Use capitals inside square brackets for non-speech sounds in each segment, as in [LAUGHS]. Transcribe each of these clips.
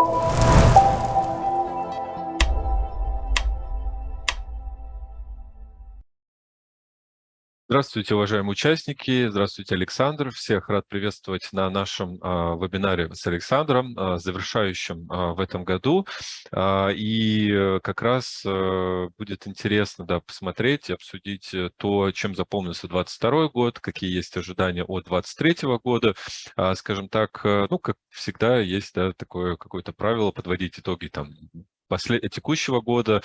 you Здравствуйте, уважаемые участники. Здравствуйте, Александр. Всех рад приветствовать на нашем а, вебинаре с Александром, а, завершающем а, в этом году. А, и э, как раз а, будет интересно да, посмотреть обсудить э, то, чем запомнился 2022 год, какие есть ожидания от 2023 года. А, скажем так, ну, как всегда, есть да, такое какое-то правило подводить итоги там после текущего года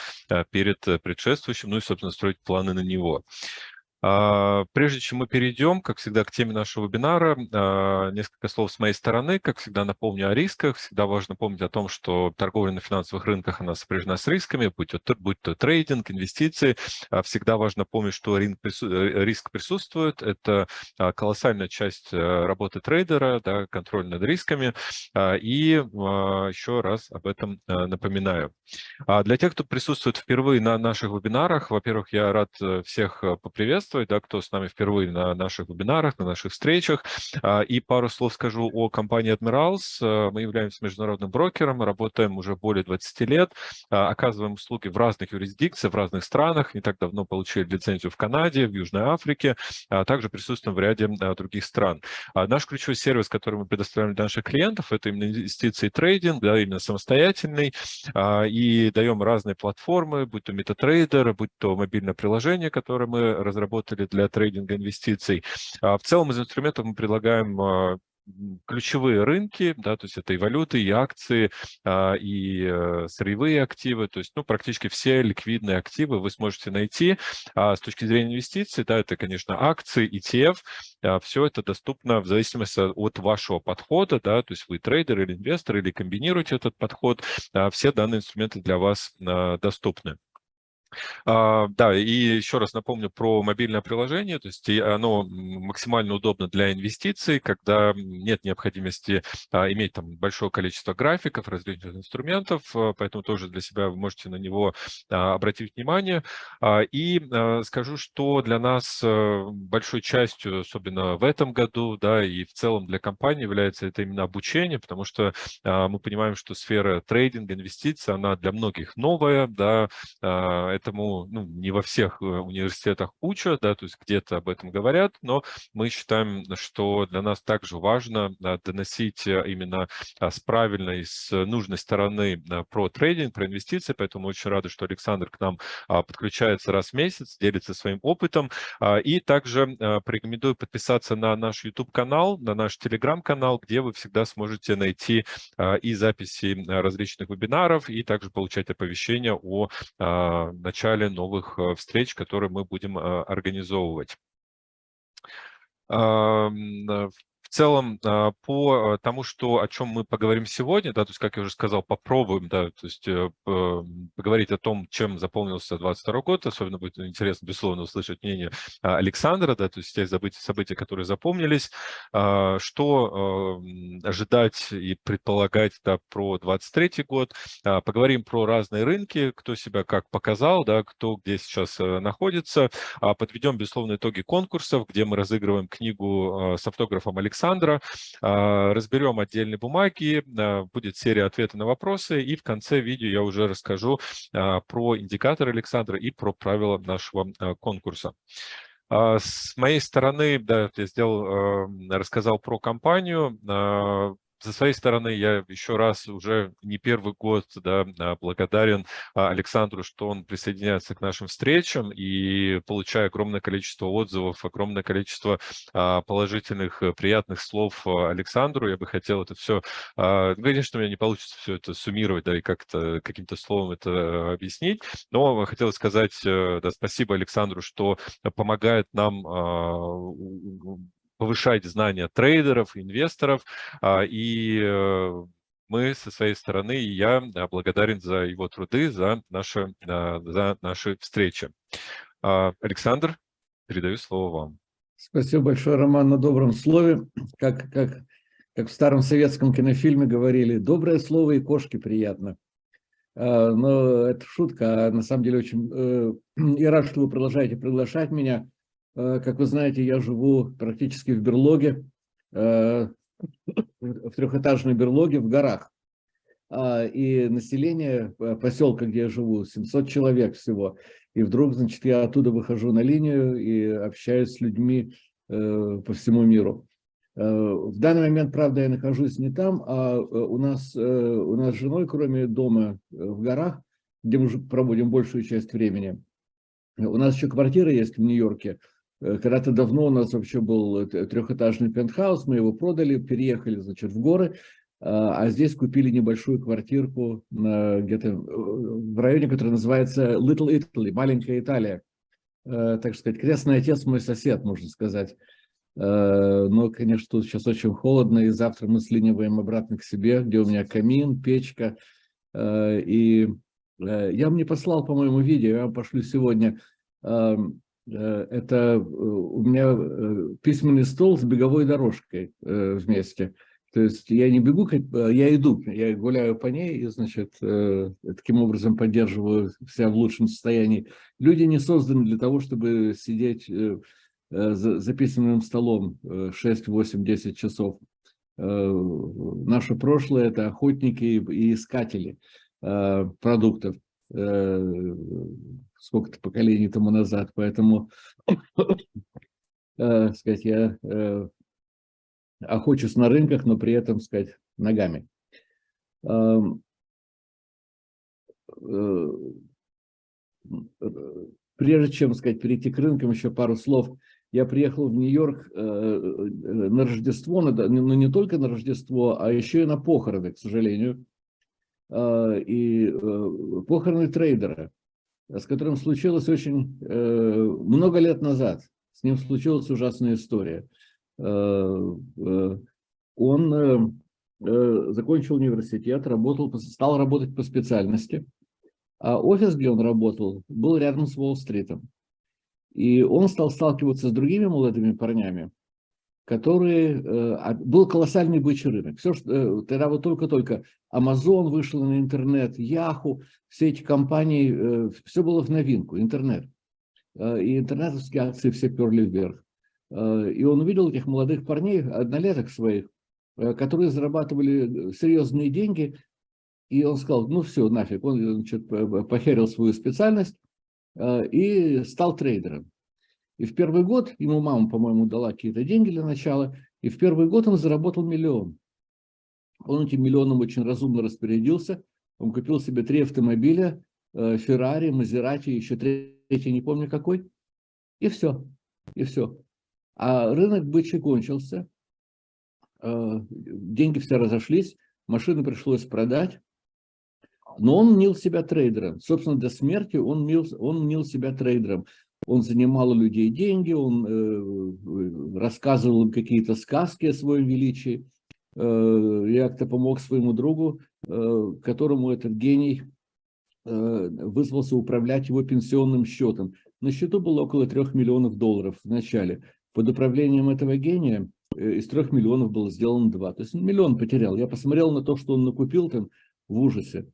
перед предшествующим, ну и, собственно, строить планы на него. А, прежде чем мы перейдем, как всегда, к теме нашего вебинара, а, несколько слов с моей стороны. Как всегда, напомню о рисках. Всегда важно помнить о том, что торговля на финансовых рынках, она сопряжена с рисками, будь то, будь то трейдинг, инвестиции. А, всегда важно помнить, что э, риск присутствует. Это колоссальная часть э, работы трейдера, да, контроль над рисками. И еще раз об этом э, напоминаю. Для тех, кто присутствует впервые на наших вебинарах, во-первых, я рад всех поприветствовать приветствовать, да, кто с нами впервые на наших вебинарах, на наших встречах. А, и пару слов скажу о компании Admirals. А, мы являемся международным брокером, работаем уже более 20 лет, а, оказываем услуги в разных юрисдикциях, в разных странах. Не так давно получили лицензию в Канаде, в Южной Африке, а также присутствуем в ряде других стран. Наш ключевой сервис, который мы предоставляем для наших клиентов, это именно инвестиции и трейдинг, да, именно самостоятельный, и даем разные платформы, будь то MetaTrader, будь то мобильное приложение, которое мы разработали разработали для трейдинга инвестиций. А в целом из инструментов мы предлагаем а, ключевые рынки, да, то есть это и валюты, и акции, а, и э, сырьевые активы, то есть, ну, практически все ликвидные активы вы сможете найти. С точки зрения инвестиций, да, это, конечно, акции, ETF, все это доступно в зависимости от вашего подхода, да, то есть вы трейдер или инвестор, или комбинируете этот подход, все данные инструменты для вас доступны. А, да, и еще раз напомню про мобильное приложение, то есть оно максимально удобно для инвестиций, когда нет необходимости а, иметь там большое количество графиков, различных инструментов, а, поэтому тоже для себя вы можете на него обратить внимание. И скажу, что для нас большой частью, особенно в этом году, да, и в целом для компании является это именно обучение, потому что мы понимаем, что сфера трейдинга, инвестиций, она для многих новая, да, это этому ну, не во всех э, университетах учат, да, то есть где-то об этом говорят, но мы считаем, что для нас также важно доносить э, именно а, с правильной, с нужной стороны про трейдинг, про инвестиции, поэтому очень рады, что Александр к нам а, подключается раз в месяц, делится своим опытом, а, и также порекомендую подписаться на наш YouTube-канал, на наш Telegram-канал, где вы всегда сможете найти и записи различных вебинаров, и также получать оповещения о начале новых э, встреч, которые мы будем э, организовывать. В целом, а, по тому, что, о чем мы поговорим сегодня, да, то есть, как я уже сказал, попробуем, да, то есть, э, поговорить о том, чем заполнился 22 год, особенно будет интересно, безусловно, услышать мнение а, Александра, да, то есть, те события, события которые запомнились, а, что ожидать и предполагать, да, про 23 год, поговорим про разные рынки, кто себя как показал, да, кто где сейчас э, находится, подведем, безусловно, итоги конкурсов, где мы разыгрываем книгу с автографом Александра, Александра. А, разберем отдельные бумаги, а, будет серия ответов на вопросы, и в конце видео я уже расскажу а, про индикатор Александра и про правила нашего конкурса. С моей стороны, да, я сделал, рассказал про компанию. Со своей стороны, я еще раз уже не первый год да, а, благодарен а, Александру, что он присоединяется к нашим встречам и получая огромное количество отзывов, огромное количество а, положительных, э, приятных слов Александру. Я бы хотел это все, ну, конечно, у меня не получится все это суммировать, да, и как-то каким-то словом это объяснить, но хотел сказать э, да, спасибо Александру, что помогает нам повышать знания трейдеров, инвесторов. А, и э, мы со своей стороны, и я благодарен за его труды, за наши, а, за наши встречи. А, Александр, передаю слово вам. Спасибо большое, Роман, на добром слове. Как, как, как в старом советском кинофильме говорили, доброе слово и кошке приятно. Но это шутка, а на самом деле очень... Э, [CLEARS THROAT] и рад, что вы продолжаете приглашать меня. Э, как вы знаете, я живу практически в берлоге, э, в трехэтажной берлоге в горах. а, и население поселка, где я живу, 700 человек всего. И вдруг, значит, я оттуда выхожу на линию и общаюсь с людьми э, по всему миру. Э, в данный момент, правда, я нахожусь не там, а у нас, у нас с женой, кроме дома в горах, где мы проводим большую часть времени, у нас еще квартира есть в Нью-Йорке. Когда-то давно у нас вообще был трехэтажный пентхаус, мы его продали, переехали, значит, в горы, а, а здесь купили небольшую квартирку где-то э, в районе, который называется Little Italy, маленькая Италия. Э, так сказать, крестный отец мой сосед, можно сказать. Э, но, конечно, тут сейчас очень холодно, и завтра мы слиниваем обратно к себе, где у меня камин, печка. И я мне послал, по-моему, видео, я вам пошлю сегодня. Это у меня письменный стол с беговой дорожкой вместе. То есть я не бегу, э, я иду, я гуляю по ней и, значит, э, таким образом поддерживаю себя в лучшем состоянии. Люди не созданы для того, чтобы сидеть э, за письменным столом 6, 8, 10 часов. Наше прошлое – это охотники и искатели продуктов сколько-то поколений тому назад. Поэтому, сказать, я охочусь на рынках, но при этом, сказать, ногами. Э, прежде чем, сказать, перейти к рынкам, еще пару слов. Я приехал в Нью-Йорк э, на Рождество, но ну, не только на Рождество, а еще и на похороны, к сожалению. Э, и похороны трейдера, с которым случилось очень много лет назад. С ним случилась ужасная история. Э, э, он э, закончил университет, работал, стал работать по специальности, а офис, где он работал, был рядом с Уолл-стритом. И он стал сталкиваться с другими молодыми парнями, которые... А, был колоссальный бычий рынок. Все, что, тогда вот только-только Amazon вышел на интернет, Yahoo, все эти компании, все было в новинку, интернет. И интернетовские акции все перли вверх. Э, и он увидел этих молодых парней, однолеток своих, э, которые зарабатывали серьезные деньги, и он сказал, ну все, нафиг, он значит, похерил свою специальность э, и стал трейдером. И в первый год, ему мама, по-моему, дала какие-то деньги для начала, и в первый год он заработал миллион. Он этим миллионом очень разумно распорядился, он купил себе три автомобиля, Феррари, Мазерати, еще третий, не помню какой, и все, и все. А рынок бычий кончился, э, деньги все разошлись, машины пришлось продать, но он мнил себя трейдером. Собственно, до смерти он мнил, он мнил себя трейдером. Он занимал у людей деньги, он э, рассказывал им какие-то сказки о своем величии. Э, я как-то помог своему другу, э, которому этот гений э, вызвался управлять его пенсионным счетом. На счету было около трех миллионов долларов в начале. Под управлением этого гения э, из трех миллионов было сделано два. То есть миллион потерял. Я посмотрел на то, что он накупил там в ужасе.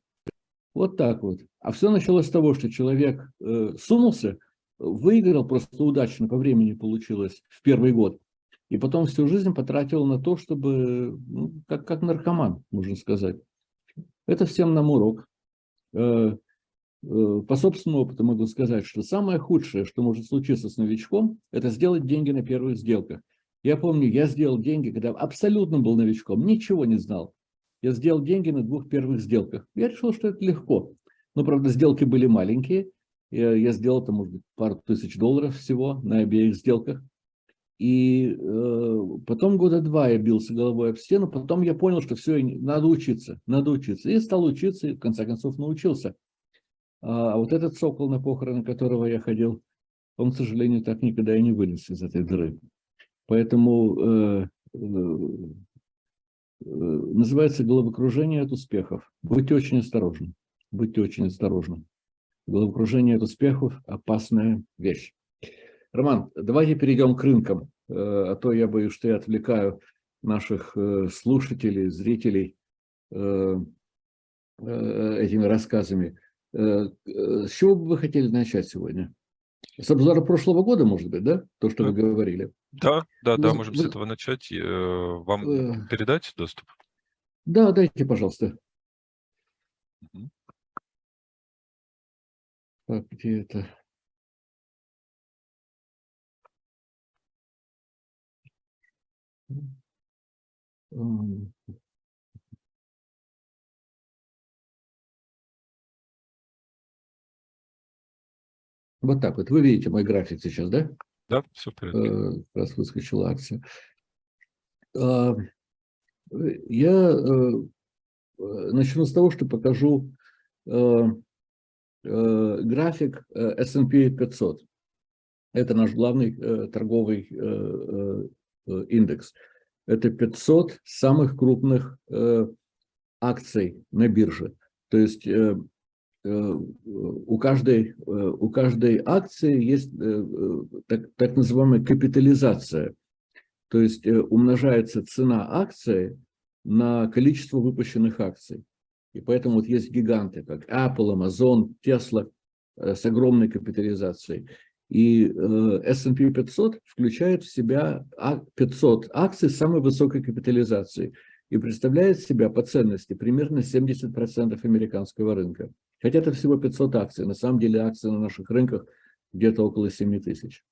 Вот так вот. А все началось с того, что человек э, сунулся, выиграл просто удачно, по времени получилось в первый год. И потом всю жизнь потратил на то, чтобы, ну, как, как наркоман, можно сказать. Это всем нам урок. Э, Э, по собственному опыту могу сказать, что самое худшее, что может случиться с новичком, это сделать деньги на первых сделках. Я помню, я сделал деньги, когда абсолютно был новичком, ничего не знал. Я сделал деньги на двух первых сделках. Я решил, что это легко. Но, правда, сделки были маленькие. Я, я сделал, там, может быть, пару тысяч долларов всего на обеих сделках. И э, потом года два я бился головой об стену, потом я понял, что все, надо учиться, надо учиться. И стал учиться, и в конце концов научился. А вот этот сокол, на похороны которого я ходил, он, к сожалению, так никогда и не вылез из этой дыры. Поэтому э, э, э, называется головокружение от успехов. Будьте очень осторожны. Будьте очень осторожны. Головокружение от успехов – опасная вещь. Роман, давайте перейдем к рынкам, э, а то я боюсь, что я отвлекаю наших э, слушателей, зрителей э, этими рассказами. С чего бы вы хотели начать сегодня? С обзора прошлого года, может быть, да? То, что вы говорили. Да, да, да, можем с этого начать. Вам передать доступ? Да, дайте, пожалуйста. Так, где это? Вот так вот. Вы видите мой график сейчас, да? Да, все в порядке. Э, как раз выскочила акция. А, я э, начну с того, что покажу э, график S&P 500. Это наш главный торговый индекс. Это 500 самых крупных акций на бирже. То есть Э, у каждой, э, у каждой акции есть э, так, так называемая капитализация. То есть умножается цена акции на количество выпущенных акций. И поэтому вот есть гиганты, как Apple, Amazon, Tesla с огромной капитализацией. И S&P 500 включает в себя 500 акций с самой высокой капитализацией и представляет себя по ценности примерно 70% американского рынка. Хотя это всего 500 акций. На самом деле акции на наших рынках где-то около 7 тысяч.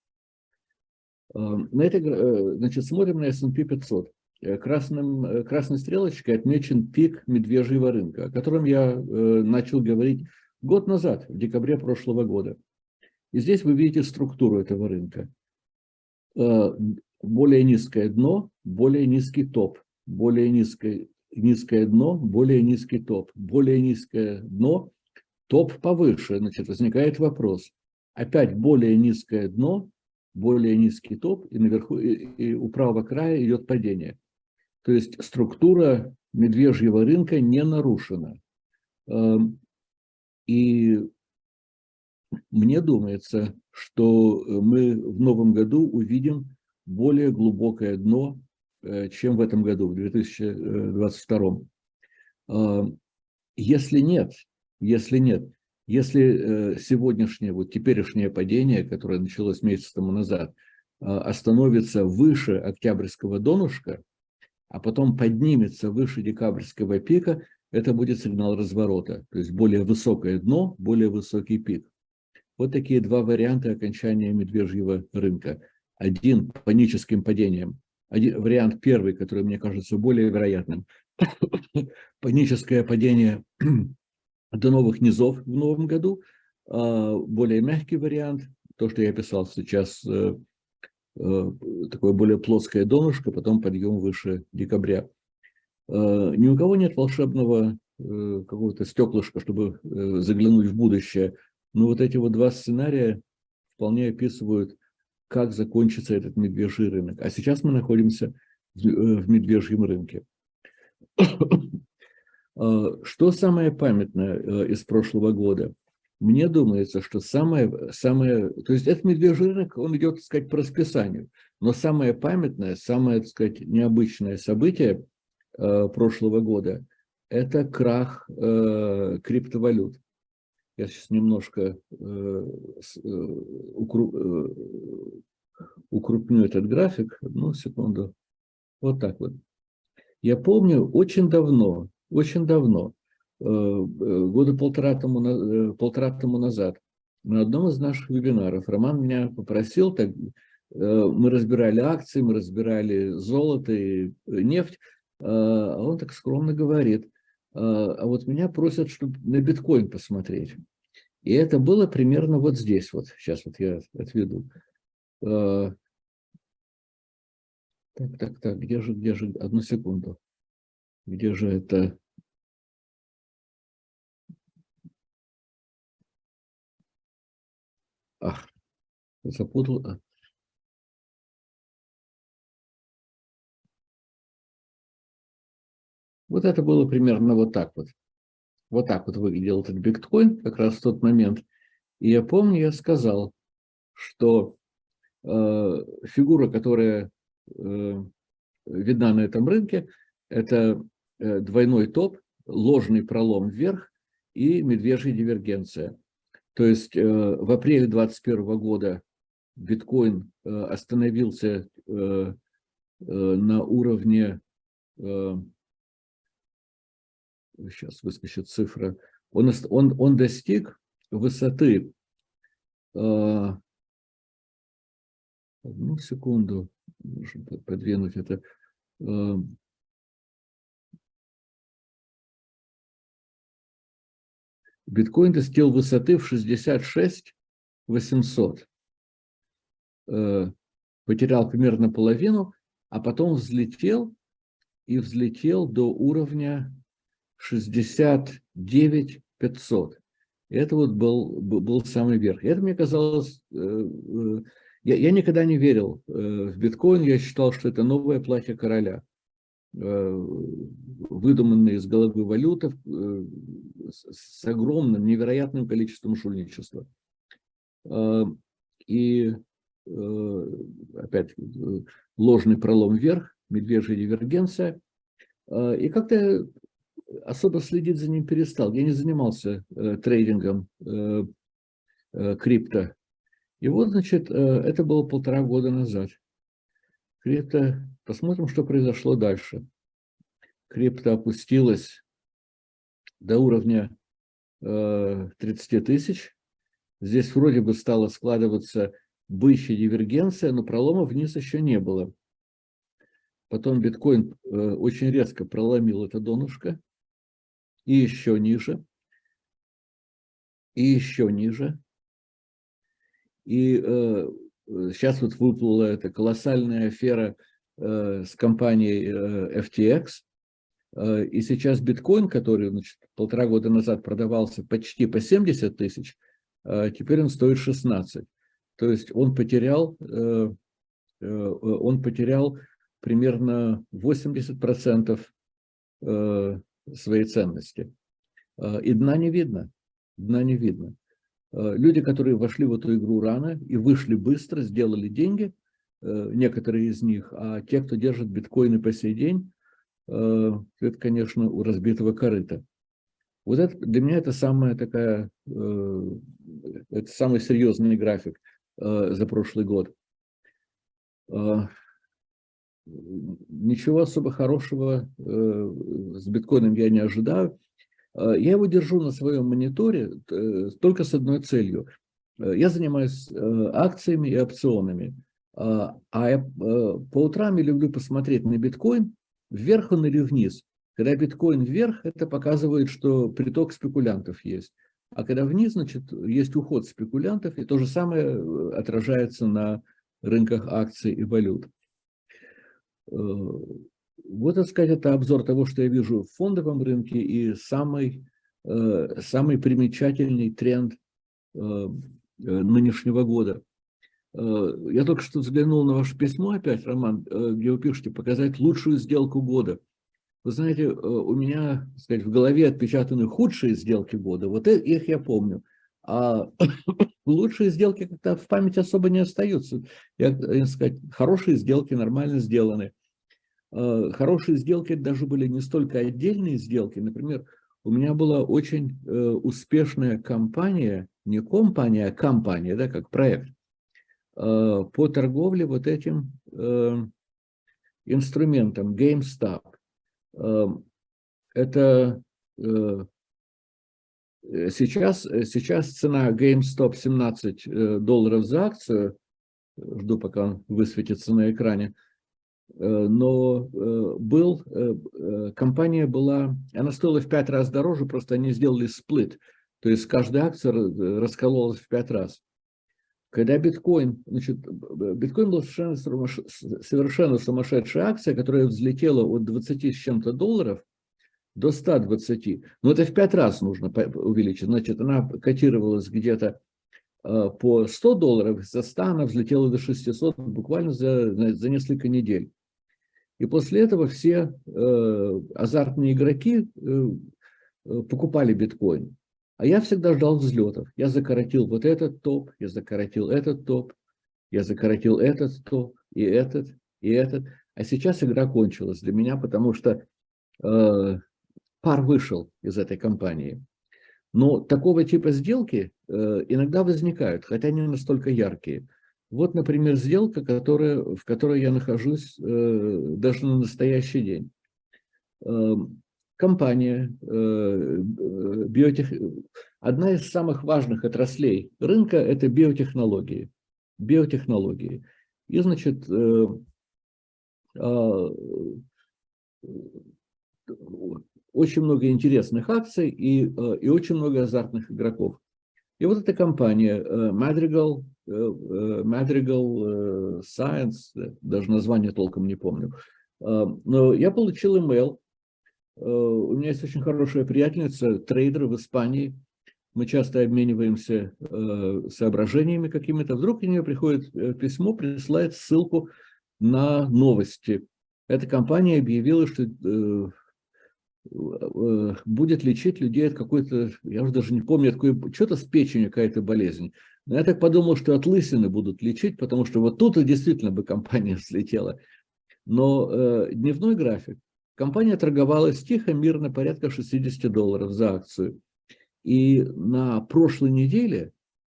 Э, на это, э, значит, смотрим на S&P 500. Э, красным, красной стрелочкой отмечен пик медвежьего рынка, о котором я начал говорить год назад, в декабре прошлого года. И здесь вы видите структуру этого рынка. Более низкое дно, более низкий топ, более низкое, низкое дно, более низкий топ, более низкое дно, топ повыше, значит, возникает вопрос. Опять более низкое дно, более низкий топ, и наверху, и, и у правого края идет падение. То есть структура медвежьего рынка не нарушена. Эм, и мне думается, что мы в новом году увидим более глубокое дно, э, чем в этом году, в 2022. Эм, если нет, если нет, если э, сегодняшнее, вот теперешнее падение, которое началось месяц тому назад, э, остановится выше октябрьского донышка, а потом поднимется выше декабрьского пика, это будет сигнал разворота, то есть более высокое дно, более высокий пик. Вот такие два варианта окончания медвежьего рынка. Один паническим падением. Один, вариант первый, который мне кажется более вероятным. [COUGHS] Паническое падение до новых низов в новом году. А, более мягкий вариант, то, что я писал сейчас, э, такое более плоское донышко, потом подъем выше декабря. А, ни у кого нет волшебного э, какого-то стеклышка, чтобы заглянуть в будущее. Но вот эти вот два сценария вполне описывают, как закончится этот медвежий рынок. А сейчас мы находимся в медвежьем рынке. [COUGHS] Что самое памятное э, из прошлого года? Мне думается, что самое, самое, то есть этот медвежий рынок, он идет, так сказать, по расписанию, но самое памятное, самое, так сказать, необычное событие э, прошлого года – это крах э, криптовалют. Я сейчас немножко э, э, укруп, э, укрупню этот график, одну секунду, вот так вот. Я помню очень давно, очень давно, года полтора тому, э, полтора тому назад, на одном из наших вебинаров Роман меня попросил, так, мы разбирали акции, мы разбирали золото и нефть, а он так скромно говорит, а вот меня просят, чтобы на биткоин посмотреть. И это было примерно вот здесь, вот сейчас вот я отведу. Так, так, так, где же, где же, одну секунду. Где же это? Ах, запутал. А. Вот это было примерно вот так вот. Вот так вот выглядел этот биткоин как раз в тот момент. И я помню, я сказал, что э, фигура, которая э, видна на этом рынке, это Э, двойной топ, ложный пролом вверх и медвежья дивергенция. То есть э, в апреле 2021 года биткоин э, остановился на уровне, сейчас выскочит цифра, он, он, он достиг высоты одну секунду, нужно подвинуть это. Биткоин достиг высоты в 66 800. Потерял примерно половину, а потом взлетел и взлетел до уровня 69 500. Это вот был, был самый верх. Это мне казалось... Э, э, я, я никогда не верил э, в биткоин, я считал, что это новое платье короля. Выдуманные из головы валютов с огромным, невероятным количеством шульничества. И опять ложный пролом вверх, медвежья дивергенция. И как-то особо следить за ним перестал. Я не занимался э, трейдингом э, э, крипто. И вот, значит, э, это было полтора года назад. Крипто, посмотрим, что произошло дальше. Крипто опустилась до уровня э, 30 тысяч. Здесь вроде бы стала складываться бычья дивергенция, но пролома вниз еще не было. Потом биткоин э, очень резко проломил это донышко и еще ниже, и еще ниже. И э, сейчас вот выплыла эта колоссальная афера э, с компанией э, FTX, э, и сейчас биткоин, который значит, полтора года назад продавался почти по 70 тысяч, э, теперь он стоит 16. То есть он потерял, э, э, он потерял примерно 80% э, своей ценности. И дна не видно, дна не видно. Люди, которые вошли в эту игру рано и вышли быстро, сделали деньги, э, некоторые из них, а те, кто держит биткоины по сей день, э, это, конечно, у разбитого корыта. Вот это для меня это самая такая, э, это самый серьезный график за прошлый год. Ничего особо хорошего э, с биткоином я не ожидаю. Э, я его держу на своем мониторе э, только с одной целью. Я занимаюсь акциями и опционами. А я по утрам я люблю посмотреть на биткоин, вверх он или вниз. Когда биткоин вверх, это показывает, что приток спекулянтов есть. А когда вниз, значит, есть уход спекулянтов, и то же самое отражается на рынках акций и валют. Э, вот, так сказать, это обзор того, что я вижу в фондовом рынке и самый, э, самый примечательный тренд э, нынешнего года. Я только что взглянул на ваше письмо опять, Роман, где вы пишете «показать лучшую сделку года». Вы знаете, у меня, так сказать, в голове отпечатаны худшие сделки года, вот их я помню. А [COUGHS] лучшие сделки как-то в памяти особо не остаются. Я, я сказать, хорошие сделки нормально сделаны. Э, хорошие сделки даже были не столько отдельные сделки. Например, у меня была очень э, успешная компания, не компания, а компания, да, как проект, э, по торговле вот этим инструментом GameStop. Это сейчас, сейчас цена GameStop 17 долларов за акцию, жду пока он высветится на экране, Э, но э, был, э, компания была, она стоила в пять раз дороже, просто они сделали сплит, то есть каждая акция раскололась в пять раз. Когда биткоин, значит, биткоин был совершенно, совершенно сумасшедшая акция, которая взлетела от 20 с чем-то долларов до 120. Но это в пять раз нужно увеличить. Значит, она котировалась где-то по 100 долларов, за 100 она взлетела до 600 буквально за, за несколько недель. И после этого все э, азартные игроки э, э, покупали биткоин. А я всегда ждал взлетов. Я закоротил вот этот топ, я закоротил этот топ, я закоротил этот топ, и этот, и этот. А сейчас игра кончилась для меня, потому что э, пар вышел из этой компании. Но такого типа сделки э, иногда возникают, хотя не настолько яркие. Вот, например, сделка, которая, в которой я нахожусь э, даже на настоящий день. Э, компания, биотех... одна из самых важных отраслей рынка – это биотехнологии. Биотехнологии. И, значит, очень много интересных акций и, и очень много азартных игроков. И вот эта компания Madrigal, Madrigal Science, даже название толком не помню, но я получил email Э, у меня есть очень хорошая приятельница, трейдер в Испании. Мы часто обмениваемся э, соображениями какими-то. Вдруг у нее приходит э, письмо, присылает ссылку на новости. Эта компания объявила, что будет лечить людей от какой-то, я уже даже не помню, что-то с печенью какая-то болезнь. Но я так подумал, что от лысины будут лечить, потому что вот тут и действительно бы компания [LAUGHS] взлетела. Но э, дневной график Компания торговалась тихо, мирно, порядка 60 долларов за акцию. И на прошлой неделе,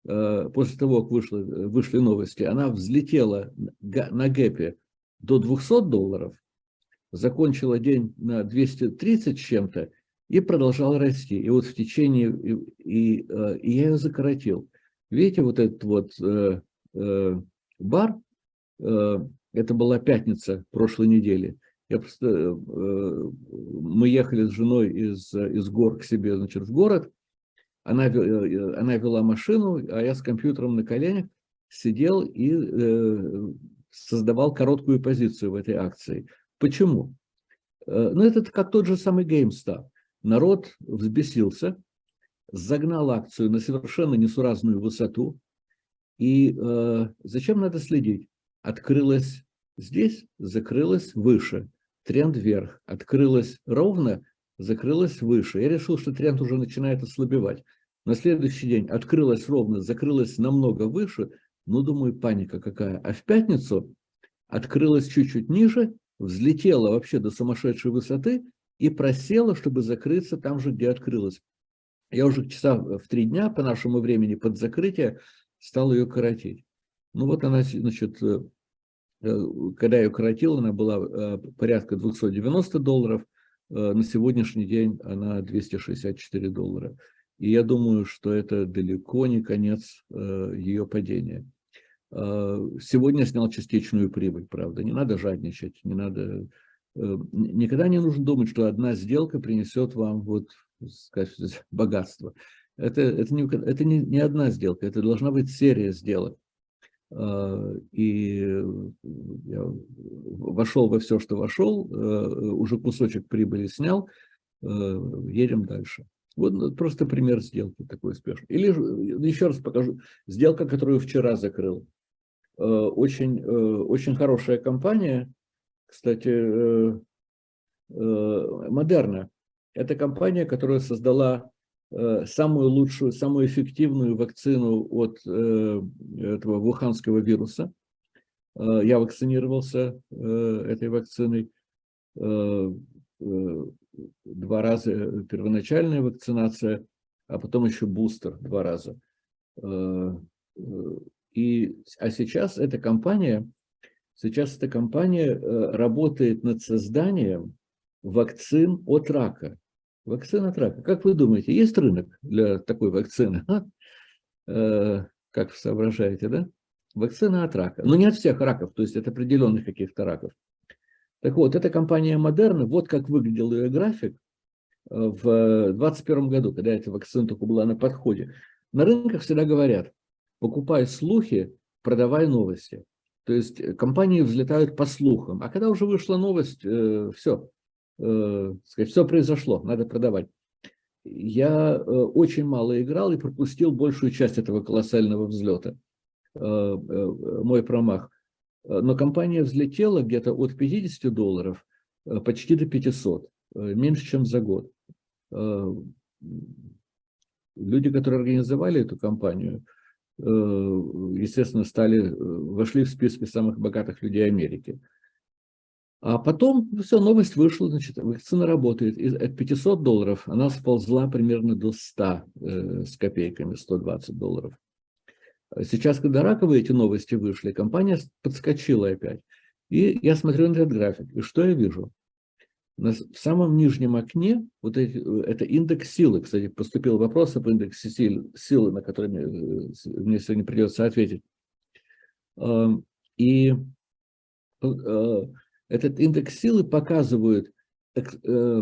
э, после того, как вышли, вышли новости, она взлетела на гэпе до 200 долларов, закончила день на 230 с чем-то и продолжала расти. И вот в течение, и, и, э, и я ее закоротил. Видите, вот этот вот э, э, бар, э, это была пятница прошлой недели, я просто, э, мы ехали с женой из, из гор к себе, значит, в город. Она, э, она вела машину, а я с компьютером на коленях сидел и э, создавал короткую позицию в этой акции. Почему? Ну, это как тот же самый GameStop. Народ взбесился, загнал акцию на совершенно несуразную высоту. И э, зачем надо следить? Открылась здесь, закрылась выше тренд вверх. Открылась ровно, закрылась выше. Я решил, что тренд уже начинает ослабевать. На следующий день открылась ровно, закрылась намного выше. Ну, думаю, паника какая. А в пятницу открылась чуть-чуть ниже, взлетела вообще до сумасшедшей высоты и просела, чтобы закрыться там же, где открылась. Я уже часа в три дня по нашему времени под закрытие стал ее коротить. Ну вот она, значит, э, когда я ее коротил, она была э, порядка 290 долларов, э, на сегодняшний день она 264 доллара. И я думаю, что это далеко не конец ее падения. Сегодня снял частичную прибыль, правда, не надо жадничать, не надо... Никогда не нужно думать, что одна сделка принесет вам вот, сказать, богатство. Это, это, не, это не, не одна сделка, это должна быть серия сделок. А, и я вошел во все, что вошел, э, уже кусочек прибыли снял, э, едем дальше. Вот ну, просто пример сделки такой успешный. Или еще раз покажу. Сделка, которую вчера закрыл. Э, очень, очень хорошая компания, кстати, Модерна. Это компания, которая создала Э, самую лучшую, самую эффективную вакцину от э, этого вуханского вируса. Э, я вакцинировался этой вакциной два раза первоначальная вакцинация, а потом еще бустер два раза. И, а сейчас эта компания, сейчас эта компания работает над созданием вакцин от рака. Вакцина от рака. Как вы думаете, есть рынок для такой вакцины? А? [LAUGHS] Э, как соображаете, да? Вакцина от рака. Но не от всех раков, то есть от определенных каких-то раков. Так вот, эта компания Модерна, вот как выглядел ее график э, в 2021 году, когда эта вакцина только была на подходе. На рынках всегда говорят, покупай слухи, продавай новости. То есть компании взлетают по слухам. А когда уже вышла новость, э, все, э, сказать, все произошло, надо продавать. Я э, очень мало играл и пропустил большую часть этого колоссального взлета. Э, э, мой промах. Но компания взлетела где-то от 50 долларов э, почти до 500, э, меньше, чем за год. Э, люди, которые организовали эту компанию, естественно, стали, вошли в списки самых богатых людей Америки. А потом все, новость вышла, значит, вакцина работает. И от 500 долларов она сползла примерно до 100 э, с копейками, 120 долларов. Сейчас, когда раковые эти новости вышли, компания подскочила опять. И я смотрю на этот график, и что я вижу? в самом нижнем окне, вот эти, это индекс силы. Кстати, поступил вопрос об индексе силы, на который мне, мне сегодня придется ответить. И этот индекс силы показывает э,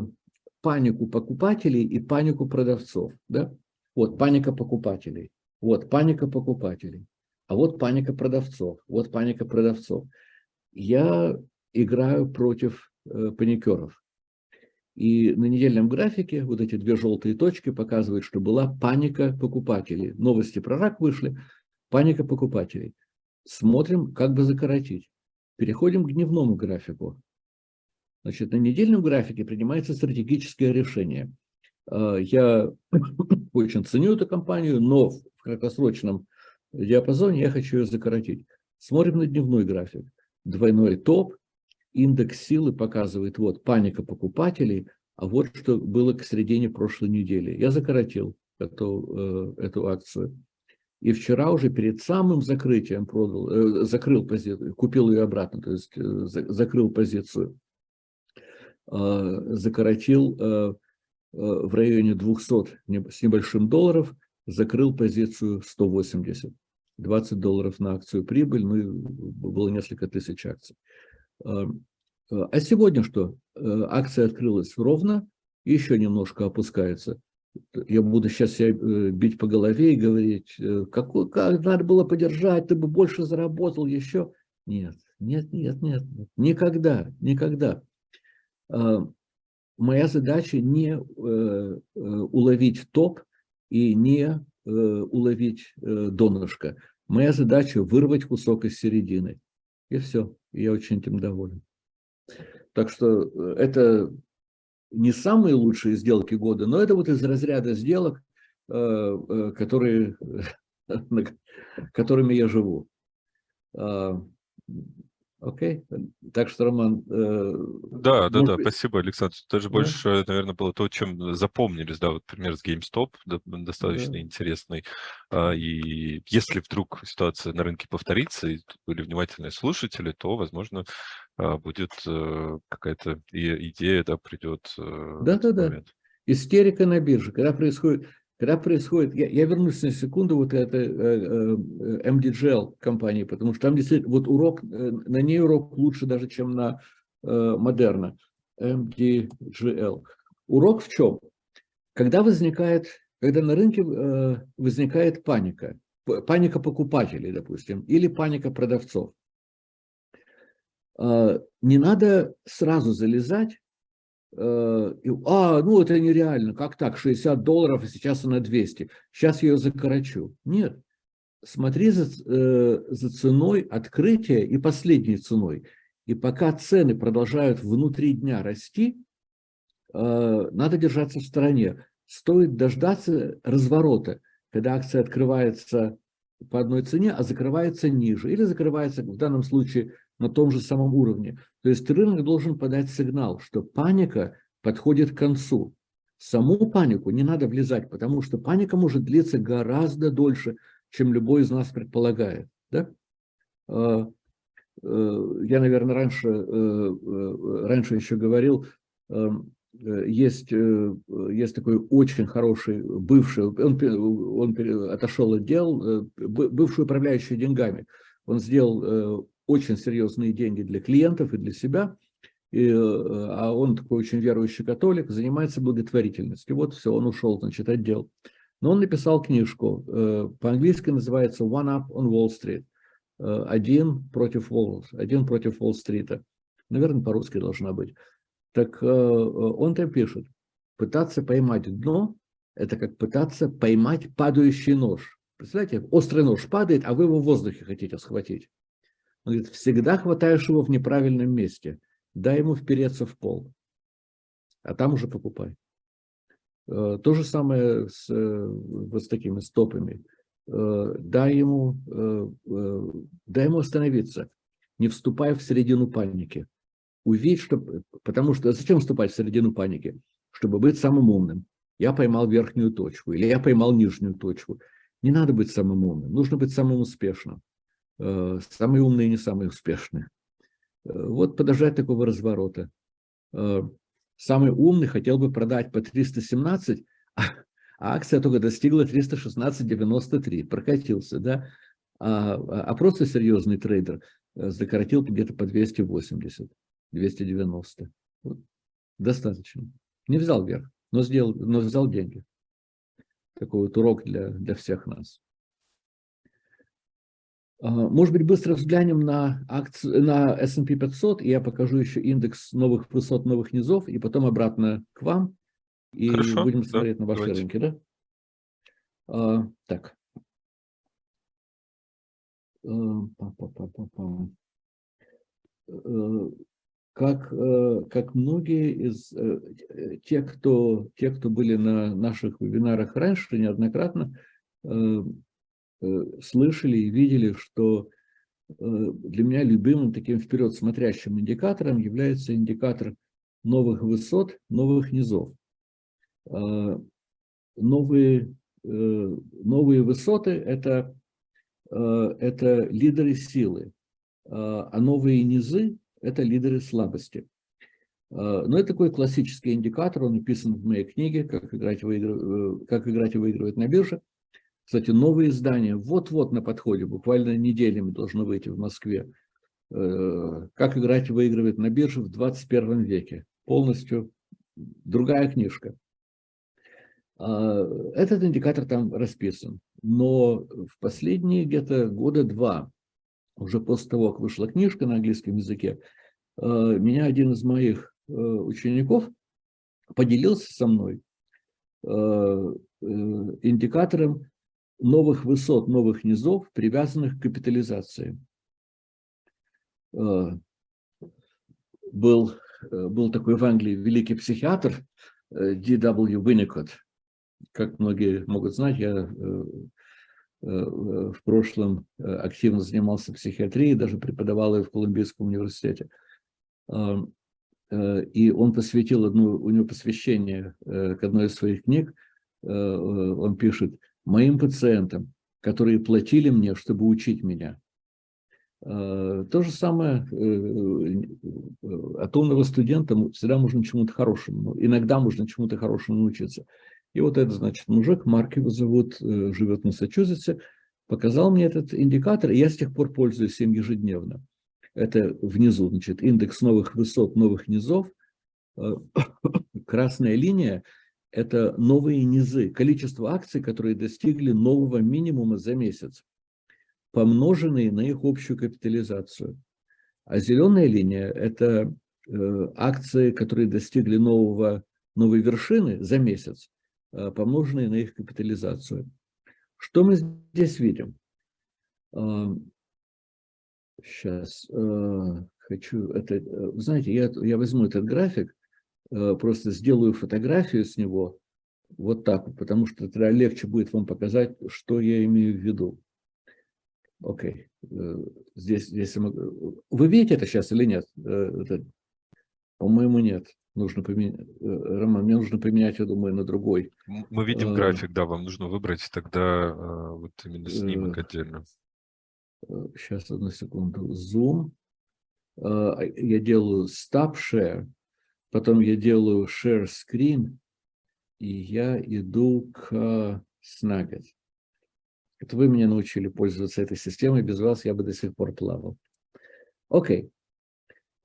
панику покупателей и панику продавцов. Да? Вот паника покупателей, вот паника покупателей, а вот паника продавцов, вот паника продавцов. Я играю против э, паникеров. И на недельном графике вот эти две желтые точки показывают, что была паника покупателей. Новости про рак вышли, паника покупателей. Смотрим, как бы закоротить. Переходим к дневному графику. Значит, на недельном графике принимается стратегическое решение. А, я [COUGHS] очень ценю эту компанию, но в краткосрочном диапазоне я хочу ее закоротить. Смотрим на дневной график. Двойной топ, индекс силы показывает, вот, паника покупателей, а вот что было к середине прошлой недели. Я закоротил эту, э, эту акцию. И вчера уже перед самым закрытием продал, э, закрыл позицию, купил ее обратно, то есть э, закрыл позицию, э, закоротил в районе 200 с небольшим долларов, закрыл позицию 180. 20 долларов на акцию прибыль, ну и было несколько тысяч акций. А сегодня что? Акция открылась ровно, еще немножко опускается я буду сейчас себя э, бить по голове и говорить, э, какой, как надо было подержать, ты бы больше заработал еще. Нет, нет, нет, нет, никогда, никогда. А, моя задача не э, уловить топ и не уловить донышко. Моя задача вырвать кусок из середины. И все, я очень этим доволен. Так что это не самые лучшие сделки года, но это вот из разряда сделок, э, э, которые, [LAUGHS] которыми я живу. Окей, okay. так что, Роман... Э, да, да, да, быть... спасибо, Александр. Даже да. больше, наверное, было то, чем запомнились, да, вот пример с GameStop, достаточно да. интересный. А, и если вдруг ситуация на рынке повторится, и были внимательные слушатели, то, возможно, а, будет э, какая-то идея, да, придет. Э, Да-да-да. Истерика на бирже. Когда происходит, когда происходит, я, я вернусь на секунду вот это э, MDGL компании, потому что там действительно вот урок, на ней урок лучше даже, чем на Модерна. MDGL. Урок в чем? Когда возникает, когда на рынке возникает паника, паника покупателей, допустим, или паника продавцов, а, не надо сразу залезать, а, а, ну это нереально, как так, 60 долларов, а сейчас она 200, сейчас ее закорочу. Нет, смотри за, э, за ценой открытия и последней ценой. И пока цены продолжают внутри дня расти, а, надо держаться в стороне. Стоит дождаться разворота, когда акция открывается по одной цене, а закрывается ниже. Или закрывается, в данном случае, на том же самом уровне. То есть рынок должен подать сигнал, что паника подходит к концу. Саму панику не надо влезать, потому что паника может длиться гораздо дольше, чем любой из нас предполагает. Да? А, э, я, наверное, раньше, э, э, раньше еще говорил, эм, есть, есть такой очень хороший бывший, он, он отошел от дел, бывший управляющий деньгами. Он сделал очень серьезные деньги для клиентов и для себя, и, э, а он такой очень верующий католик, занимается благотворительностью. Вот все, он ушел, значит, отдел. Но он написал книжку, э, по-английски называется «One Up on Wall Street», э, «Один против Уолл, один против Уолл-стрита». Наверное, по-русски должна быть. Так он там пишет, пытаться поймать дно – это как пытаться поймать падающий нож. Представляете, острый нож падает, а вы его в воздухе хотите схватить. Он говорит, всегда хватаешь его в неправильном месте. Дай ему впереться в пол. А там уже покупай. Э, то же самое с, э, вот с такими стопами. Э, дай ему, дай ему остановиться. Не вступай в середину паники. Увидь, что... Потому что зачем вступать в середину паники? Чтобы быть самым умным. Я поймал верхнюю точку или я поймал нижнюю точку. Не надо быть самым умным, нужно быть самым успешным. Э, самые умные не самые успешные. Э, вот подождать такого разворота. Э, самый умный хотел бы продать по 317, а акция только достигла 316,93, прокатился, да, а, а просто серьезный трейдер закоротил где-то по 280, 290. Вот. Достаточно. Не взял вверх, но, сделал, но взял деньги. Такой вот урок для, для всех нас. А, может быть, быстро взглянем на, акцию, на S&P 500, и я покажу еще индекс новых высот, новых низов, и потом обратно к вам, и Хорошо, будем смотреть да, на ваши давайте. рынки. Да? А, так. А, э, как, э, как многие из э, тех, кто, тех, кто были на наших вебинарах раньше, неоднократно, слышали и видели, что э, для меня любимым таким вперед смотрящим индикатором является индикатор новых высот, новых низов. А, новые, э, новые высоты – это, это лидеры силы, а, а новые низы – это лидеры слабости. А, но это такой классический индикатор, он написан в моей книге «Как играть, выигрывать, как играть и выигрывать на бирже». Кстати, новые издания вот-вот на подходе, буквально неделями должно выйти в Москве. Э, «Как играть и выигрывать на бирже в 21 веке». Полностью другая книжка. А, этот индикатор там расписан. Но в последние где-то года два, уже после того, как вышла книжка на английском языке, э, меня один из моих э, учеников поделился со мной индикатором новых высот, новых низов, привязанных к капитализации. Э, был, э, был такой в Англии великий психиатр. Э, Winnicott. Как многие могут знать, я в прошлом активно занимался психиатрией, даже преподавал ее в Колумбийском университете. И он посвятил одну, у него посвящение к одной из своих книг. Он пишет, моим пациентам, которые платили мне, чтобы учить меня. А, то же самое э, э, от умного студента всегда можно чему-то хорошему, иногда можно чему-то хорошему научиться. И вот этот, значит, мужик, Марк его зовут, э, живет в Массачусетсе, показал мне этот индикатор, и я с тех пор пользуюсь им ежедневно. Это внизу, значит, индекс новых высот, новых низов. [COUGHS] Красная линия это новые низы, количество акций, которые достигли нового минимума за месяц, помноженные на их общую капитализацию. А зеленая линия – это э, акции, которые достигли нового, новой вершины за месяц, э, помноженные на их капитализацию. Что мы здесь видим? Сейчас э, хочу это, знаете, я, я возьму этот график, просто сделаю фотографию с него вот так, потому что тогда легче будет вам показать, что я имею в виду. Окей, э, здесь, здесь вы видите это сейчас или нет? Э, по-моему, нет. Нужно поменять, Роман, мне нужно поменять, я думаю, на другой. Мы видим график, да, вам нужно выбрать тогда вот именно снимок отдельно. Сейчас, одну секунду. Zoom. Я делаю Stop Share. Потом я делаю share screen, и я иду к Snagit. Это вы меня научили пользоваться этой системой, без вас я бы до сих пор плавал. Окей.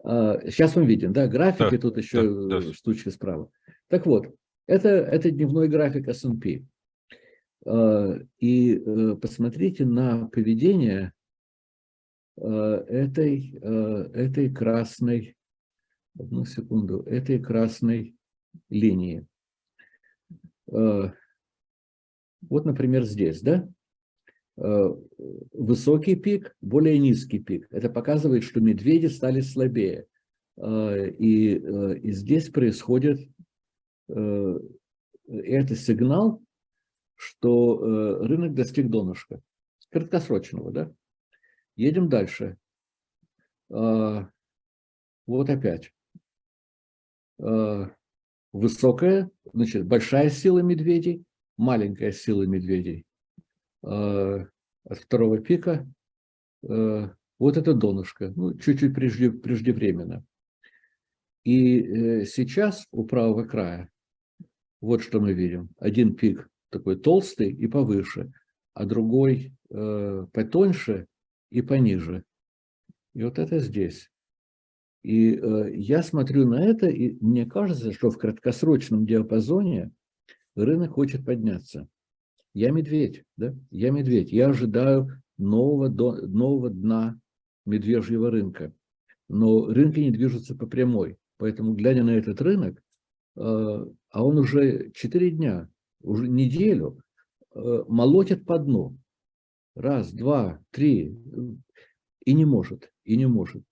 Сейчас мы видим, да, графики, да, тут еще да, да. штучки справа. Так вот, это, это дневной график S&P. И э, посмотрите на поведение э, этой, этой красной одну секунду, этой красной линии. Э, вот, например, здесь, да? Э, высокий пик, более низкий пик. Это показывает, что медведи стали слабее. Э, и, и здесь происходит, это сигнал, что рынок достиг донышка. Краткосрочного, да? Едем дальше. Вот опять. Э, высокая, значит, большая сила медведей, маленькая сила медведей. Э, от второго пика э, вот это донышко, ну, чуть-чуть прежде, преждевременно. И сейчас у правого края вот что мы видим. Один пик такой толстый и повыше, а другой потоньше и пониже. И вот это здесь. И э, я смотрю на это, и мне кажется, что в краткосрочном диапазоне рынок хочет подняться. Я медведь, да? Я медведь. Я ожидаю нового, до, нового дна медвежьего рынка. Но рынки не движутся по прямой. Поэтому, глядя на этот рынок, э, а он уже 4 дня, уже неделю э, молотит по дну. Раз, два, три. И не может, и не может.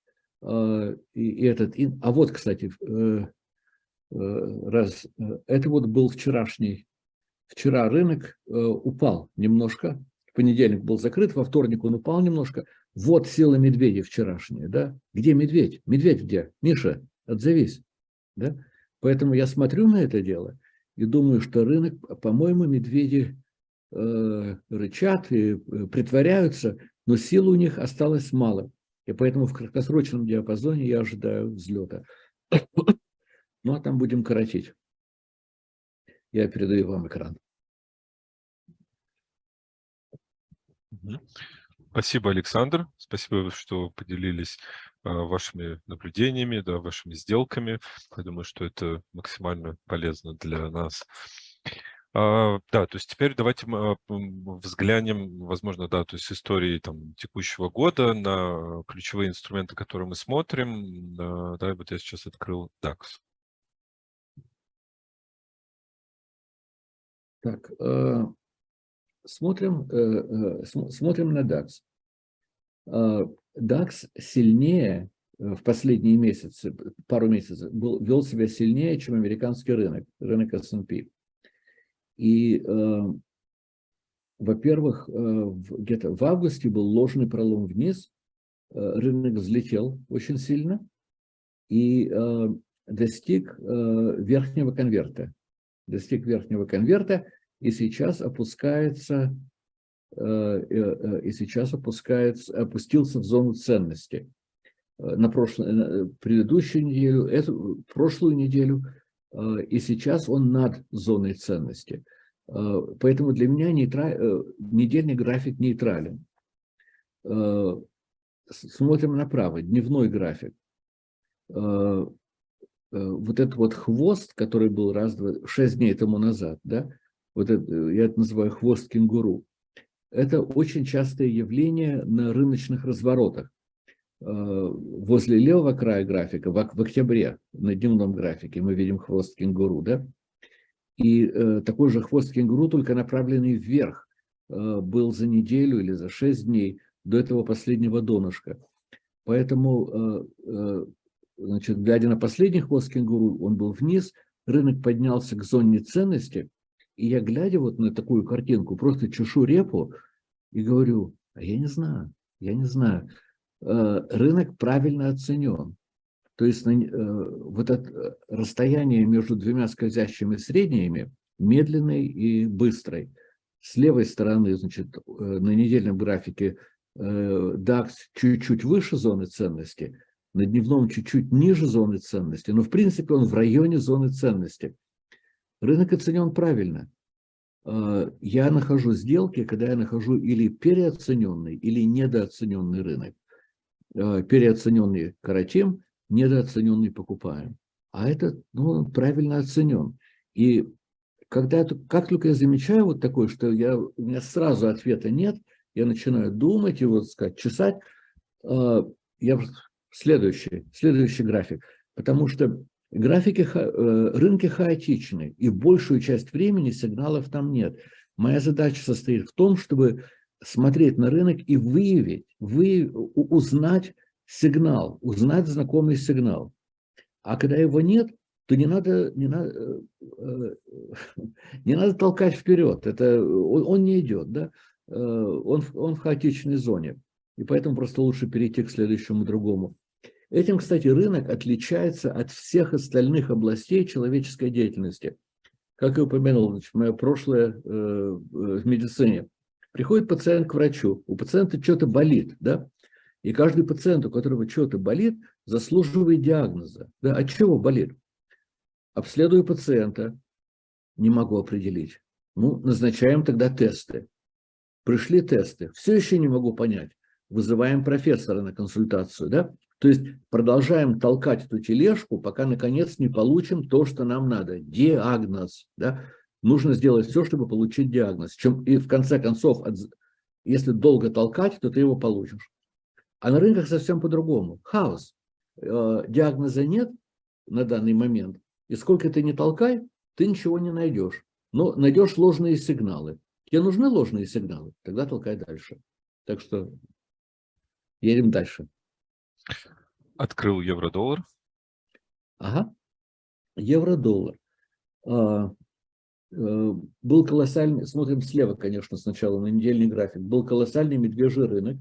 А, и, этот, и, а вот, кстати, э, э, раз, это вот был вчерашний, вчера рынок упал немножко, в понедельник был закрыт, во вторник он упал немножко. Вот сила медведя вчерашняя, да? Где медведь? Медведь где? Миша, отзовись, да? Поэтому я смотрю на это дело и думаю, что рынок, по-моему, медведи э, рычат и э, притворяются, но сил у них осталось мало. И поэтому в краткосрочном диапазоне я ожидаю взлета. [COUGHS] Ну, а там будем коротить. Я передаю вам экран. Спасибо, Александр. Спасибо, что поделились а, вашими наблюдениями, да, вашими сделками. Я думаю, что это максимально полезно для нас. А, да, то есть теперь давайте мы взглянем, возможно, да, то есть истории там, текущего года на ключевые инструменты, которые мы смотрим. Да, да, вот я сейчас открыл DAX. Так, э, смотрим, э, э, смотрим на DAX. DAX сильнее в последние месяцы, пару месяцев, был, вел себя сильнее, чем американский рынок, рынок S&P. И, э, во-первых, э, где-то в августе был ложный пролом вниз, э, рынок взлетел очень сильно и э, достиг э, верхнего конверта. Достиг верхнего конверта и сейчас опускается Э, э, и сейчас опускается, опустился в зону ценности. Э, на прошлую, предыдущую неделю, эту, прошлую неделю, и сейчас он над зоной ценности. Поэтому для меня нейтра... недельный график нейтрален. Смотрим направо, дневной график. Вот этот вот хвост, который был раз, два, шесть дней тому назад, да, вот это, я это называю хвост кенгуру, это очень частое явление на рыночных разворотах. Э, возле левого края графика, в октябре, на дневном графике, мы видим хвост кенгуру, да? И э, такой же хвост кенгуру, только направленный вверх, э, был за неделю или за шесть дней до этого последнего донышка. Поэтому, значит, глядя на последний хвост кенгуру, он был вниз, рынок поднялся к зоне ценности – и я, глядя вот на такую картинку, просто чешу репу и говорю, а я не знаю, я не знаю. Э, рынок правильно оценен. То есть э, вот это э, расстояние между двумя скользящими средними медленной и быстрой. С левой стороны, значит, на недельном графике DAX чуть-чуть выше зоны ценности, на дневном чуть-чуть ниже зоны ценности, но в принципе он в районе зоны ценности. Рынок оценен правильно. Я нахожу сделки, когда я нахожу или переоцененный, или недооцененный рынок. А, переоцененный коротим, недооцененный покупаем. А это ну, правильно оценен. И когда как только я замечаю вот такое, что я, у меня сразу ответа нет, я начинаю думать и вот сказать, чесать, а, я следующий, следующий график. Потому что Графики, э, рынки хаотичны, и большую часть времени сигналов там нет. Моя задача состоит в том, чтобы смотреть на рынок и выявить, вы, узнать сигнал, узнать знакомый сигнал. А когда его нет, то не надо, не надо, э, [LAUGHS] не надо толкать вперед. Это, он, он не идет, да? Э, он, он в хаотичной зоне. И поэтому просто лучше перейти к следующему другому. Этим, кстати, рынок отличается от всех остальных областей человеческой деятельности. Как я упомянул, значит, мое прошлое э, в медицине. Приходит пациент к врачу, у пациента что-то болит, да? И каждый пациент, у которого что-то болит, заслуживает диагноза. Да, от чего болит? Обследую пациента, не могу определить. Ну, назначаем тогда тесты. Пришли тесты, все еще не могу понять. Вызываем профессора на консультацию, да? То есть продолжаем толкать эту тележку, пока наконец не получим то, что нам надо. Диагноз, да? Нужно сделать все, чтобы получить диагноз. Чем, и в конце концов, если долго толкать, то ты его получишь. А на рынках совсем по-другому. Хаос. Э, диагноза нет на данный момент. И сколько ты не толкай, ты ничего не найдешь. Но найдешь ложные сигналы. Тебе нужны ложные сигналы? Тогда толкай дальше. Так что едем дальше. Открыл евро-доллар. Ага. Евро-доллар. Э, был колоссальный, смотрим слева, конечно, сначала на недельный график, был колоссальный медвежий рынок.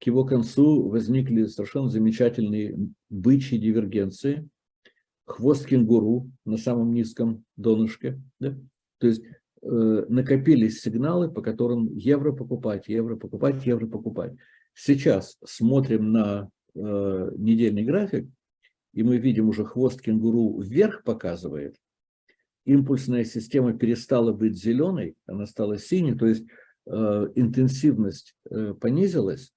К его концу возникли совершенно замечательные бычьи дивергенции. Хвост кенгуру на самом низком донышке. Да? То есть Э, накопились сигналы, по которым евро покупать, евро покупать, евро покупать. Сейчас смотрим на э, недельный график, и мы видим уже хвост кенгуру вверх показывает. Импульсная система перестала быть зеленой, она стала синей, то есть э, интенсивность э, понизилась.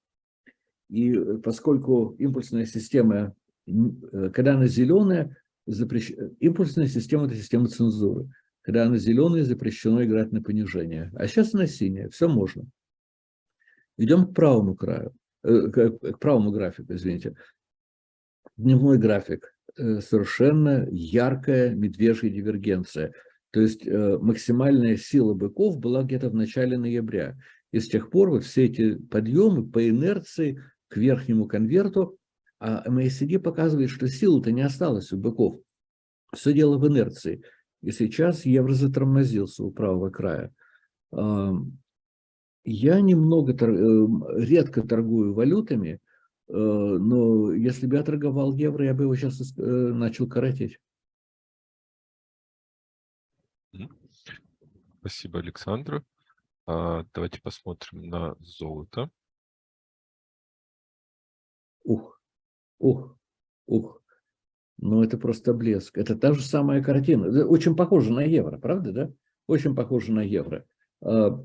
И поскольку импульсная система, э, когда она зеленая, запрещ... импульсная система – это система цензуры. Когда она зеленая, запрещено играть на понижение. А сейчас она синяя, все можно. Идем к правому краю, э, к правому графику, извините. Дневной график. Э, совершенно яркая медвежья дивергенция. То есть э, максимальная сила быков была где-то в начале ноября. И с тех пор вот все эти подъемы по инерции к верхнему конверту, а MACD показывает, что силы-то не осталось у быков. Все дело в инерции. И сейчас евро затормозился у правого края. Я немного, эм, редко торгую валютами, э, но если бы я торговал евро, я бы его сейчас э, начал коротить. Спасибо, Александр. А, давайте посмотрим на золото. Ух, ух, ух. Ну, это просто блеск. Это та же самая картина. Очень похоже на евро, правда, да? Очень похоже на евро. А,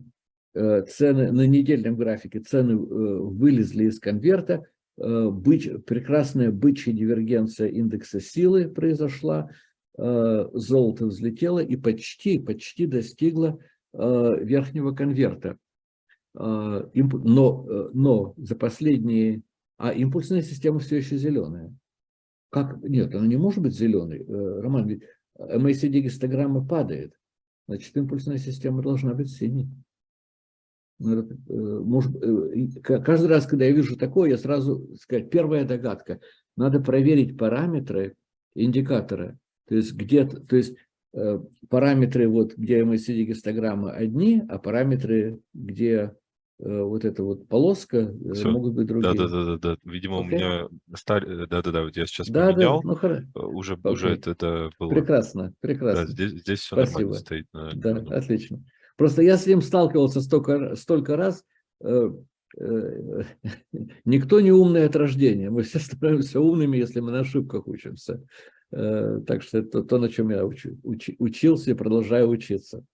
э, цены на недельном графике, цены э, вылезли из конверта, э, быч, прекрасная бычья дивергенция индекса силы произошла, золото взлетело и почти, почти достигло верхнего конверта. Но, но за последние... А импульсная система все еще зеленая. Как? Нет, она не может быть зеленой. Э, Роман, ведь MACD гистограмма падает. Значит, импульсная система должна быть синей. Ну, э, может, э, каждый раз, когда я вижу такое, я сразу сказать, первая догадка. Надо проверить параметры индикатора. То есть, где -то, то есть параметры, вот, где MACD гистограмма одни, а параметры, где Э, вот эта вот полоска, э, Все. могут быть другие. Да, да, да, да, Видимо, okay. у меня стар... да, да, да, вот я сейчас да, поменял. Да, ну хорошо. Э, уже, okay. уже это, это было. Прекрасно, прекрасно. Да, здесь, здесь все Спасибо. нормально стоит. На... Да, отлично. Просто я с ним сталкивался столько, столько раз. Э, э, [LAUGHS] никто не умный от рождения. Мы все [LAUGHS] становимся умными, если мы на ошибках учимся. Э, так что это то, на чем я уч, уч, учился и продолжаю учиться.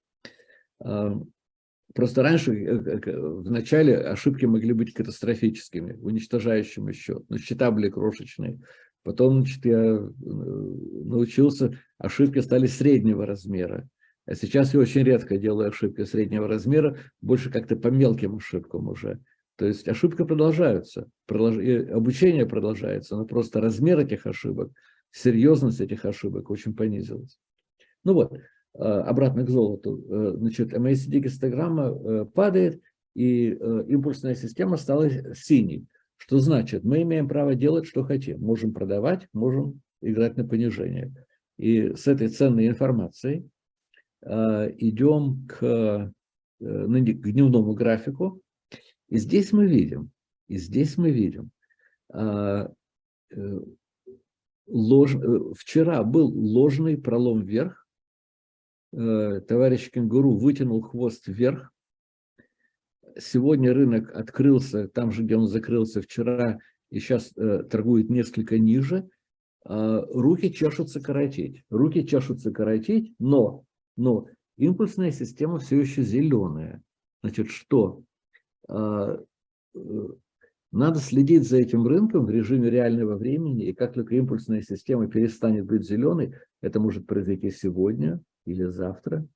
Просто раньше, в начале, ошибки могли быть катастрофическими, уничтожающими счет. Но счета были крошечные. Потом значит, я научился, ошибки стали среднего размера. А сейчас я очень редко делаю ошибки среднего размера, больше как-то по мелким ошибкам уже. То есть ошибки продолжаются, продолж... обучение продолжается, но просто размер этих ошибок, серьезность этих ошибок очень понизилась. Ну вот, Э, обратно к золоту, э, значит, MACD-гистограмма э, падает, и импульсная система стала синей. Что значит? Мы имеем право делать, что хотим. Можем продавать, можем играть на понижение. И с этой ценной информацией идем к, к дневному графику. И здесь мы видим, и здесь мы видим, лож, вчера был ложный пролом вверх, Э, товарищ кенгуру вытянул хвост вверх. Сегодня рынок открылся там же, где он закрылся вчера, и сейчас э, торгует несколько ниже, э, руки чешутся коротить. Руки чешутся коротить, но, но импульсная система все еще зеленая. Значит, что? Э, э, надо следить за этим рынком в режиме реального времени, и как только импульсная система перестанет быть зеленой, это может произойти сегодня или завтра,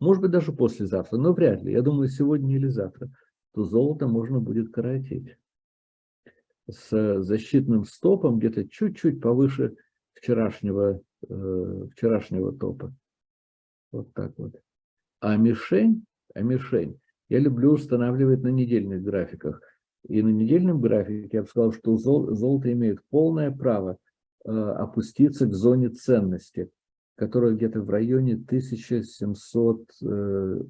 может быть, даже послезавтра, но вряд ли. Я думаю, сегодня или завтра, то золото можно будет коротить с защитным стопом где-то чуть-чуть повыше вчерашнего, э, вчерашнего топа. Вот так вот. А мишень, а мишень я люблю устанавливать на недельных графиках. И на недельном графике я бы сказал, что золото имеет полное право э, опуститься к зоне ценности которая где-то в районе 1700 э,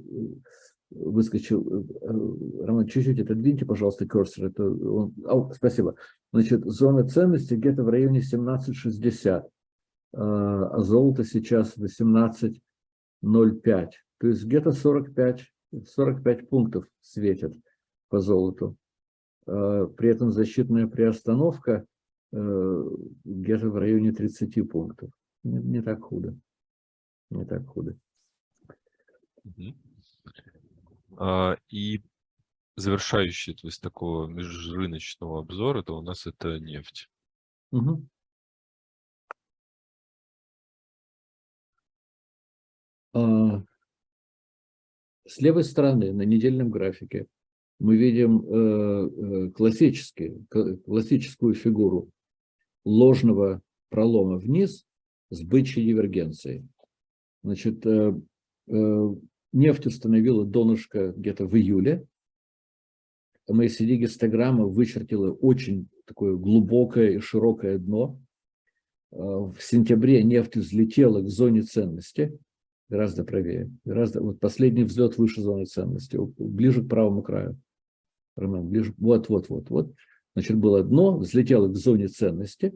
выскочил. Э, Роман, чуть-чуть отодвиньте, пожалуйста, курсор. Это он, о, спасибо. Значит, зона ценности где-то в районе 1760, а, а золото сейчас 18,05. То есть где-то 45, 45 пунктов светят по золоту. А, при этом защитная приостановка э, где-то в районе 30 пунктов не, не так худо. Не так худо. А, и завершающий, то есть такого межрыночного обзора, то у нас это нефть. Угу. С левой стороны на недельном графике мы видим э, э классический, классическую фигуру ложного пролома вниз с бычьей дивергенцией. Значит, э, нефть установила донышко где-то в июле. МСД-гистограмма вычертила очень такое глубокое и широкое дно. Э, в сентябре нефть взлетела к зоне ценности, гораздо правее. Гораздо, вот последний взлет выше зоны ценности, ближе к правому краю. Роман, ближе, вот, вот, вот, вот. Значит, было дно, взлетело к зоне ценности,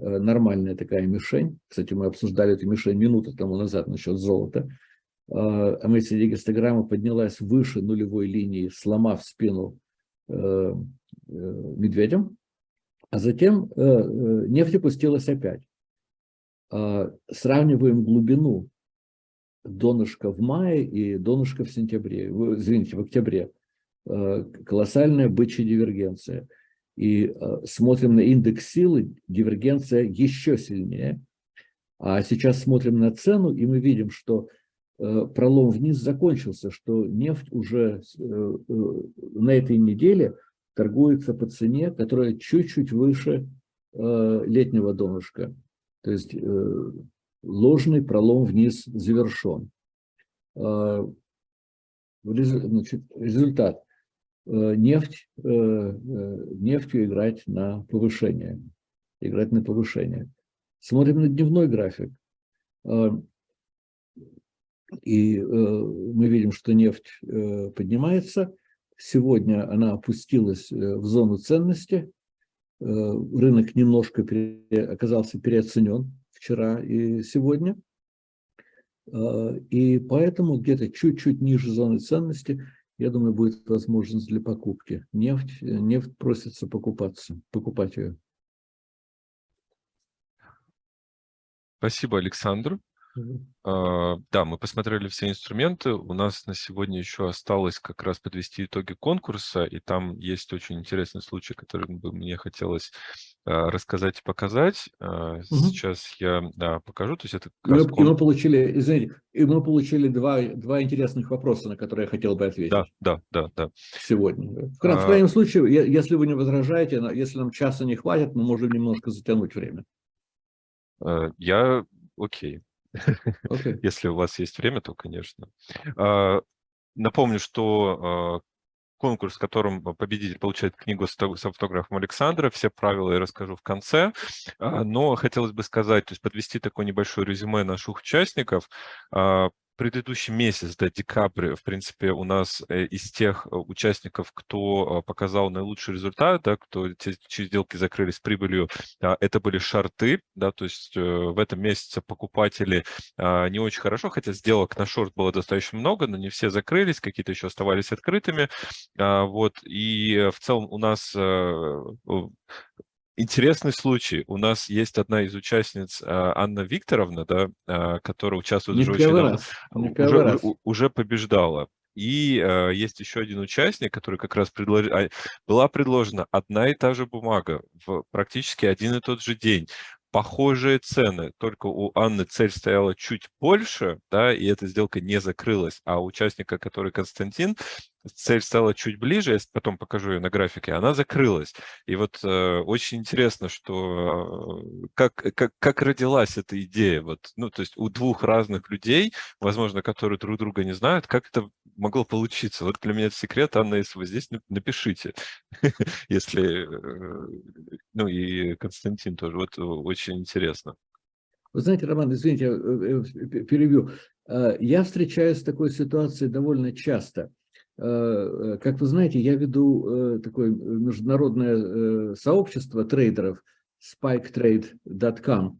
Э, нормальная такая мишень. Кстати, мы обсуждали эту мишень минуту тому назад насчет золота. МСД-гистограмма поднялась выше нулевой линии, сломав спину э, э, медведям, а затем нефть опустилась опять. Сравниваем глубину донышка в мае и донышка в сентябре, извините, в октябре. Колоссальная бычья дивергенция – и э, смотрим на индекс силы, дивергенция еще сильнее. А сейчас смотрим на цену, и мы видим, что э, пролом вниз закончился, что нефть уже э, на этой неделе торгуется по цене, которая чуть-чуть выше летнего донышка. То есть ложный пролом вниз завершен. Значит, результат. Э, нефть, э, э, нефтью играть на повышение. Играть на повышение. Смотрим на дневной график. И мы видим, что нефть поднимается. Сегодня она опустилась в зону ценности. Рынок немножко оказался переоценен вчера и сегодня. И поэтому где-то чуть-чуть ниже зоны ценности – я думаю, будет возможность для покупки. Нефть, э, нефть просится покупаться, покупать ее. Спасибо, Александр. А, да, мы посмотрели все инструменты. У нас на сегодня еще осталось как раз подвести итоги конкурса, и там есть очень интересный случай, который бы мне хотелось а, рассказать и показать. Угу. Сейчас я да, покажу. То есть это мы, и мы получили, извините, и мы получили два, два интересных вопроса, на которые я хотел бы ответить. Да, да, да, да. Сегодня. В, крайнем, а... крайнем случае, если вы не возражаете, если нам часа не хватит, мы можем немножко затянуть время. Я окей. [LAUGHS] Okay. Если у вас есть время, то, конечно. А, напомню, что а, конкурс, в котором победитель получает книгу с автографом Александра. Все правила я расскажу в конце. А, но хотелось бы сказать, то есть подвести такое небольшое резюме наших участников. Предыдущий месяц, да, декабрь, в принципе, у нас э, из тех э, участников, кто показал наилучший результат, да, кто те, чьи сделки закрылись с прибылью, это были шорты, да, то есть в этом месяце покупатели не очень хорошо, хотя сделок на шорт было достаточно много, но не все закрылись, какие-то еще оставались открытыми, вот, и в целом у нас Интересный случай. У нас есть одна из участниц, а, Анна Викторовна, да, а, которая участвует не очень давно, раз. уже, раз. уже побеждала. И э, есть еще один участник, который как раз предлож... была предложена одна и та же бумага в практически один и тот же день похожие цены, только у Анны цель стояла чуть больше, да, и эта сделка не закрылась, а у участника, который Константин, цель стала чуть ближе, я потом покажу ее на графике, она закрылась. И вот э, очень интересно, что э, как, как, как родилась эта идея, вот, ну, то есть у двух разных людей, возможно, которые друг друга не знают, как это могло получиться. Вот для меня это секрет, Анна, если вы здесь, напишите, [LAUGHS] если, э, ну и Константин тоже, вот очень интересно. Вы знаете, Роман, извините, я э, э, перебью. Я встречаюсь с такой ситуацией довольно часто. Как вы знаете, я веду такое международное сообщество трейдеров spiketrade.com.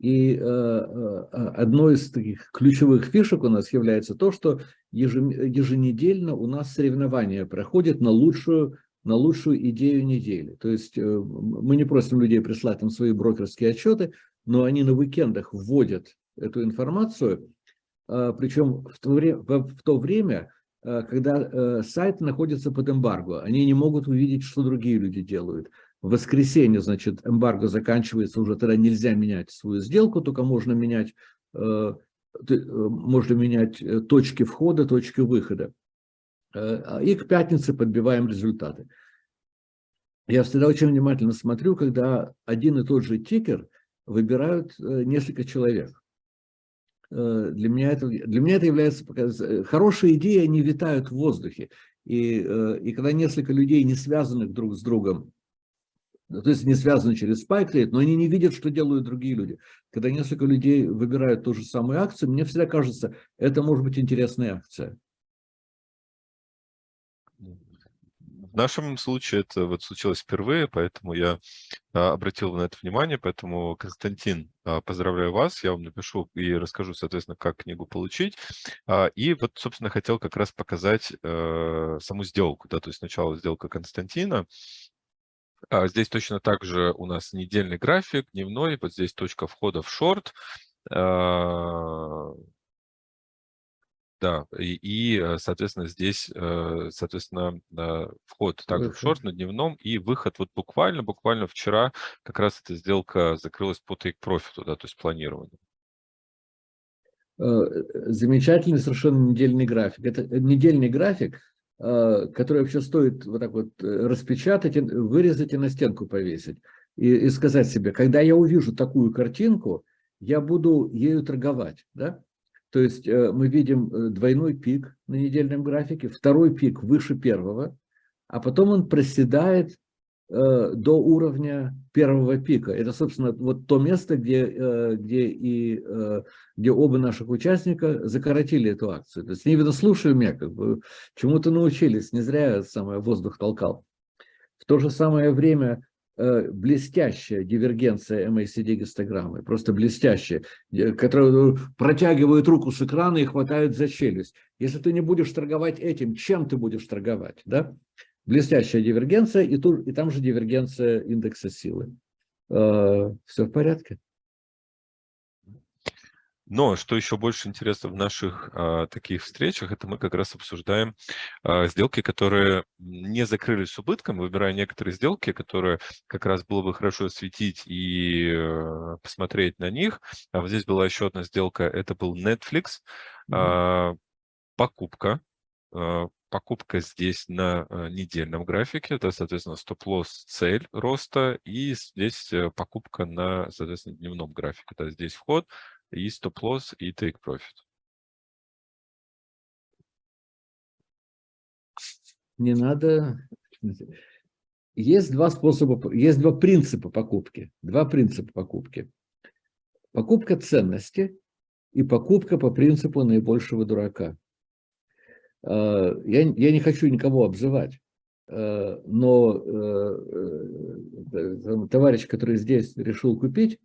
И одной из таких ключевых фишек у нас является то, что еженедельно у нас соревнования проходят на лучшую, на лучшую идею недели. То есть э, мы не просим людей прислать нам свои брокерские отчеты, но они на уикендах вводят эту информацию, а, причем в то время, в то время а, когда э, сайт находится под эмбарго. Они не могут увидеть, что другие люди делают. В воскресенье, значит, эмбарго заканчивается, уже тогда нельзя менять свою сделку, только можно менять э, Э, можно менять э, точки входа, точки выхода. Э, а, и к пятнице подбиваем результаты. Я всегда очень внимательно смотрю, когда один и тот же тикер выбирают несколько человек. Для меня это, для меня это является... Хорошие идеи, они витают в воздухе. И, и когда несколько людей, не связанных друг с другом, то есть не связаны через Spike но они не видят, что делают другие люди. Когда несколько людей выбирают ту же самую акцию, мне всегда кажется, это может быть интересная акция. В нашем случае это вот случилось впервые, поэтому я а, обратил на это внимание, поэтому, Константин, а, поздравляю вас, я вам напишу и расскажу, соответственно, как книгу получить. А, и вот, собственно, хотел как раз показать э, саму сделку, да, то есть сначала сделка Константина, здесь точно так же у нас недельный график, дневной, вот здесь точка входа в шорт. Да, и, и, э, соответственно, здесь, э, соответственно, вход также выход. в шорт на дневном и выход вот буквально, буквально вчера как раз эта сделка закрылась по profit, да, то есть планированию. Э, замечательный совершенно недельный график. Это недельный график, Э, который вообще стоит вот так вот э, распечатать, вырезать и на стенку повесить. И, и сказать себе, когда я увижу такую картинку, я буду ею торговать. Да? То есть э, мы видим двойной пик на недельном графике, второй пик выше первого, а потом он проседает Э, до уровня первого пика. Это, собственно, вот то место, где, э, где, и, э, где оба наших участника закоротили эту акцию. То есть они, видно, слушали меня, как бы чему-то научились, не зря самое воздух толкал. В то же самое время блестящая дивергенция MACD гистограммы, просто блестящая, которая протягивает руку с экрана и хватает за челюсть. Если ты не будешь торговать этим, чем ты будешь торговать? Да? блестящая дивергенция, и, тут, и там же дивергенция индекса силы. Э, Все в порядке. Но что еще больше интересно в наших а, таких встречах, это мы как раз обсуждаем а, сделки, которые не закрылись с убытком, выбирая некоторые сделки, которые как раз было бы хорошо осветить и а, посмотреть на них. А вот здесь была еще одна сделка, это был Netflix, mm -hmm. а, покупка, а, покупка здесь на э, недельном графике, это, соответственно, стоп-лосс, цель роста, и здесь э, покупка на, соответственно, дневном графике. Это здесь вход, и стоп-лосс, и profit. Не надо... Есть два способа, есть два принципа покупки. Два принципа покупки. Покупка ценности и покупка по принципу наибольшего дурака. Я, я не хочу никого обзывать, но товарищ, который здесь решил купить,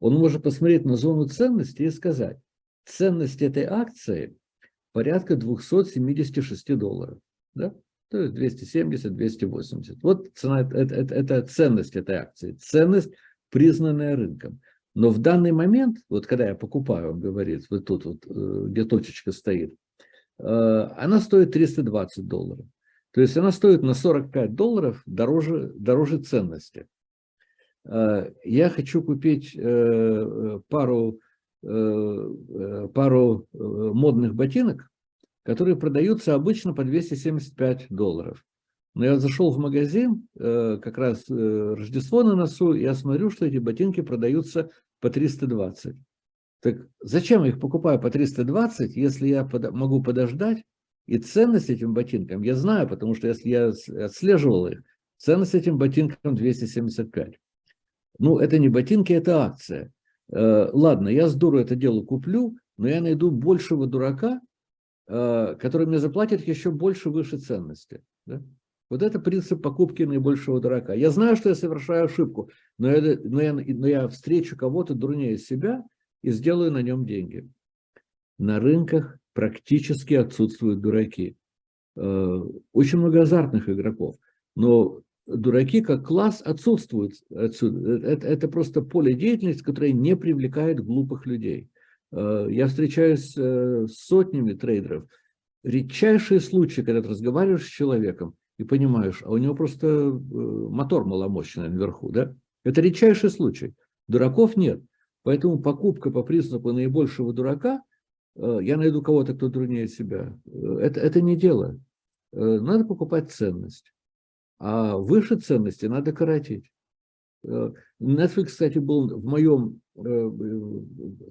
он может посмотреть на зону ценности и сказать, ценность этой акции порядка 276 долларов. Да? То есть 270, 280. Вот цена, это, это, это ценность этой акции. Ценность, признанная рынком. Но в данный момент, вот когда я покупаю, он говорит, вот тут вот, э, где точечка стоит, э, она стоит 320 долларов. То есть она стоит на 45 долларов дороже, дороже ценности. Э, я хочу купить пару, пару модных ботинок, которые продаются обычно по 275 долларов. Но я зашел в магазин, э, как раз э, Рождество на носу, и я смотрю, что эти ботинки продаются по 320. Так зачем я их покупаю по 320, если я могу подождать, и ценность этим ботинкам я знаю, потому что если я отслеживал их, ценность этим ботинкам 275. Ну, это не ботинки, это акция. Э, ладно, я здорово это дело куплю, но я найду большего дурака, Э, который мне заплатит еще больше выше ценности. Да? Вот это принцип покупки наибольшего дурака. Я знаю, что я совершаю ошибку, но я, но я, но я встречу кого-то дурнее себя и сделаю на нем деньги. На рынках практически отсутствуют дураки. Э, очень много азартных игроков, но дураки как класс отсутствуют отсюда. Это, это просто поле деятельности, которое не привлекает глупых людей. Э, я встречаюсь э, с сотнями трейдеров. Редчайшие случаи, когда ты разговариваешь с человеком и понимаешь, а у него просто э, мотор маломощный наверху. Да? Это редчайший случай. Дураков нет. Поэтому покупка по принципу наибольшего дурака, я найду кого-то, кто труднее себя, это, это не дело. Надо покупать ценность. А выше ценности надо коротить. Netflix, кстати, был в моем Э,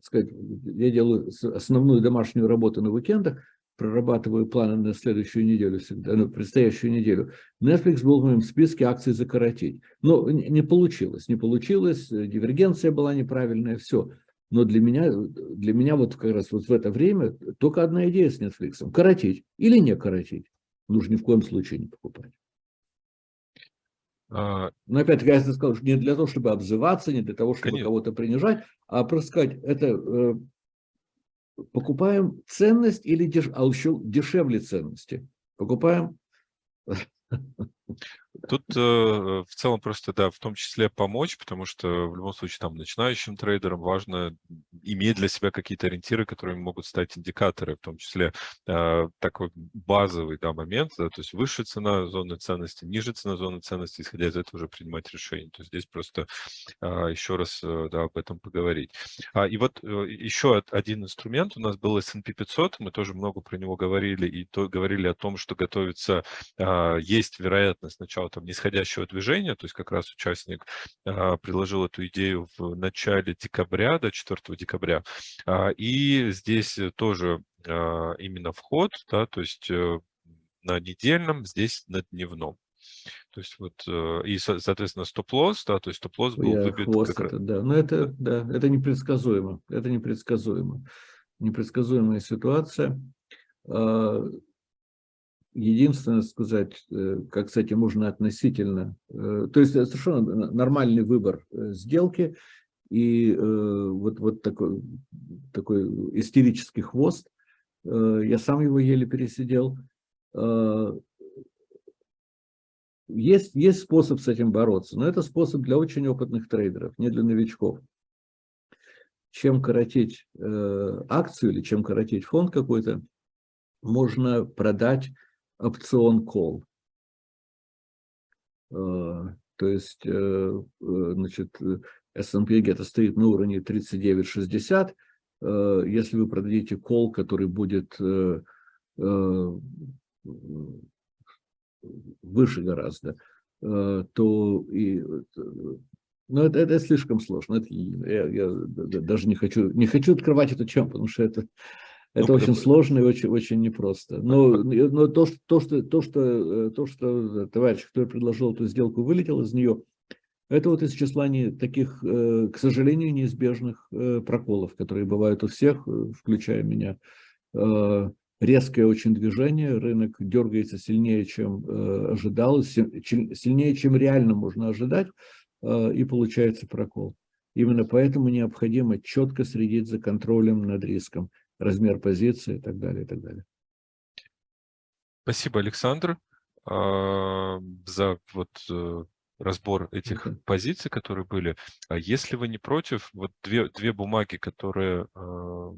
сказать, я делаю основную домашнюю работу на уикендах, прорабатываю планы на следующую неделю, всегда, на предстоящую неделю. Netflix был в моем списке акций закоротить. Но не получилось, не получилось, дивергенция была неправильная, все. Но для меня, для меня вот как раз вот в это время только одна идея с Netflix. Коротить или не коротить. Нужно ни в коем случае не покупать. А, Но опять-таки, я сказал, что не для того, чтобы обзываться, не для того, чтобы кого-то принижать, а просто сказать, это э, покупаем ценность или деш... а еще дешевле ценности. Покупаем [LAUGHS] Тут э, в целом просто, да, в том числе помочь, потому что в любом случае там начинающим трейдерам важно иметь для себя какие-то ориентиры, которые могут стать индикаторы, в том числе э, такой базовый да, момент, да, то есть выше цена зоны ценности, ниже цена зоны ценности, исходя из этого уже принимать решение. То есть здесь просто э, еще раз э, да, об этом поговорить. А, и вот э, еще один инструмент у нас был S&P 500, мы тоже много про него говорили, и то, говорили о том, что готовится, э, есть вероятность начала там нисходящего движения, то есть как раз участник а, предложил эту идею в начале декабря, до 4 декабря, а, и здесь тоже а, именно вход, да, то есть а, на недельном, здесь на дневном. То есть вот, э, и, соответственно, стоп-лосс, да, то есть стоп-лосс был Я выбит хвост как это, Да, но это, да, это непредсказуемо, это непредсказуемо. Непредсказуемая ситуация. Единственное сказать, э, как этим можно относительно, э, то есть совершенно нормальный выбор э, сделки и вот, вот такой, такой истерический хвост, я сам его еле пересидел. Есть, есть способ с этим бороться, но это способ для очень опытных трейдеров, не для новичков. Чем коротить акцию или чем коротить фонд какой-то, можно продать опцион call. А, то есть, э, э, значит, S&P где-то стоит на уровне 39.60. А, если вы продадите call, который будет э, выше гораздо, то и ну, это, это слишком сложно. Это, я, я даже не хочу, не хочу открывать эту тему, потому что это это ну, очень потому... сложно и очень, очень непросто. Но, но то, что, то, что, то, что, э, то, что товарищ, который предложил эту сделку, вылетел из нее, Это вот из числа не, таких, э, к сожалению, неизбежных э, проколов, которые бывают у всех, э, включая меня. Резкое очень движение, рынок дергается сильнее, чем ожидалось, сильнее, чем реально можно ожидать, и получается прокол. Именно поэтому необходимо четко следить за контролем над риском, размер позиции и так далее, и так далее. Спасибо, Александр, за вот разбор этих -huh. позиций, которые были. А если вы не против, вот две, две бумаги, которые э,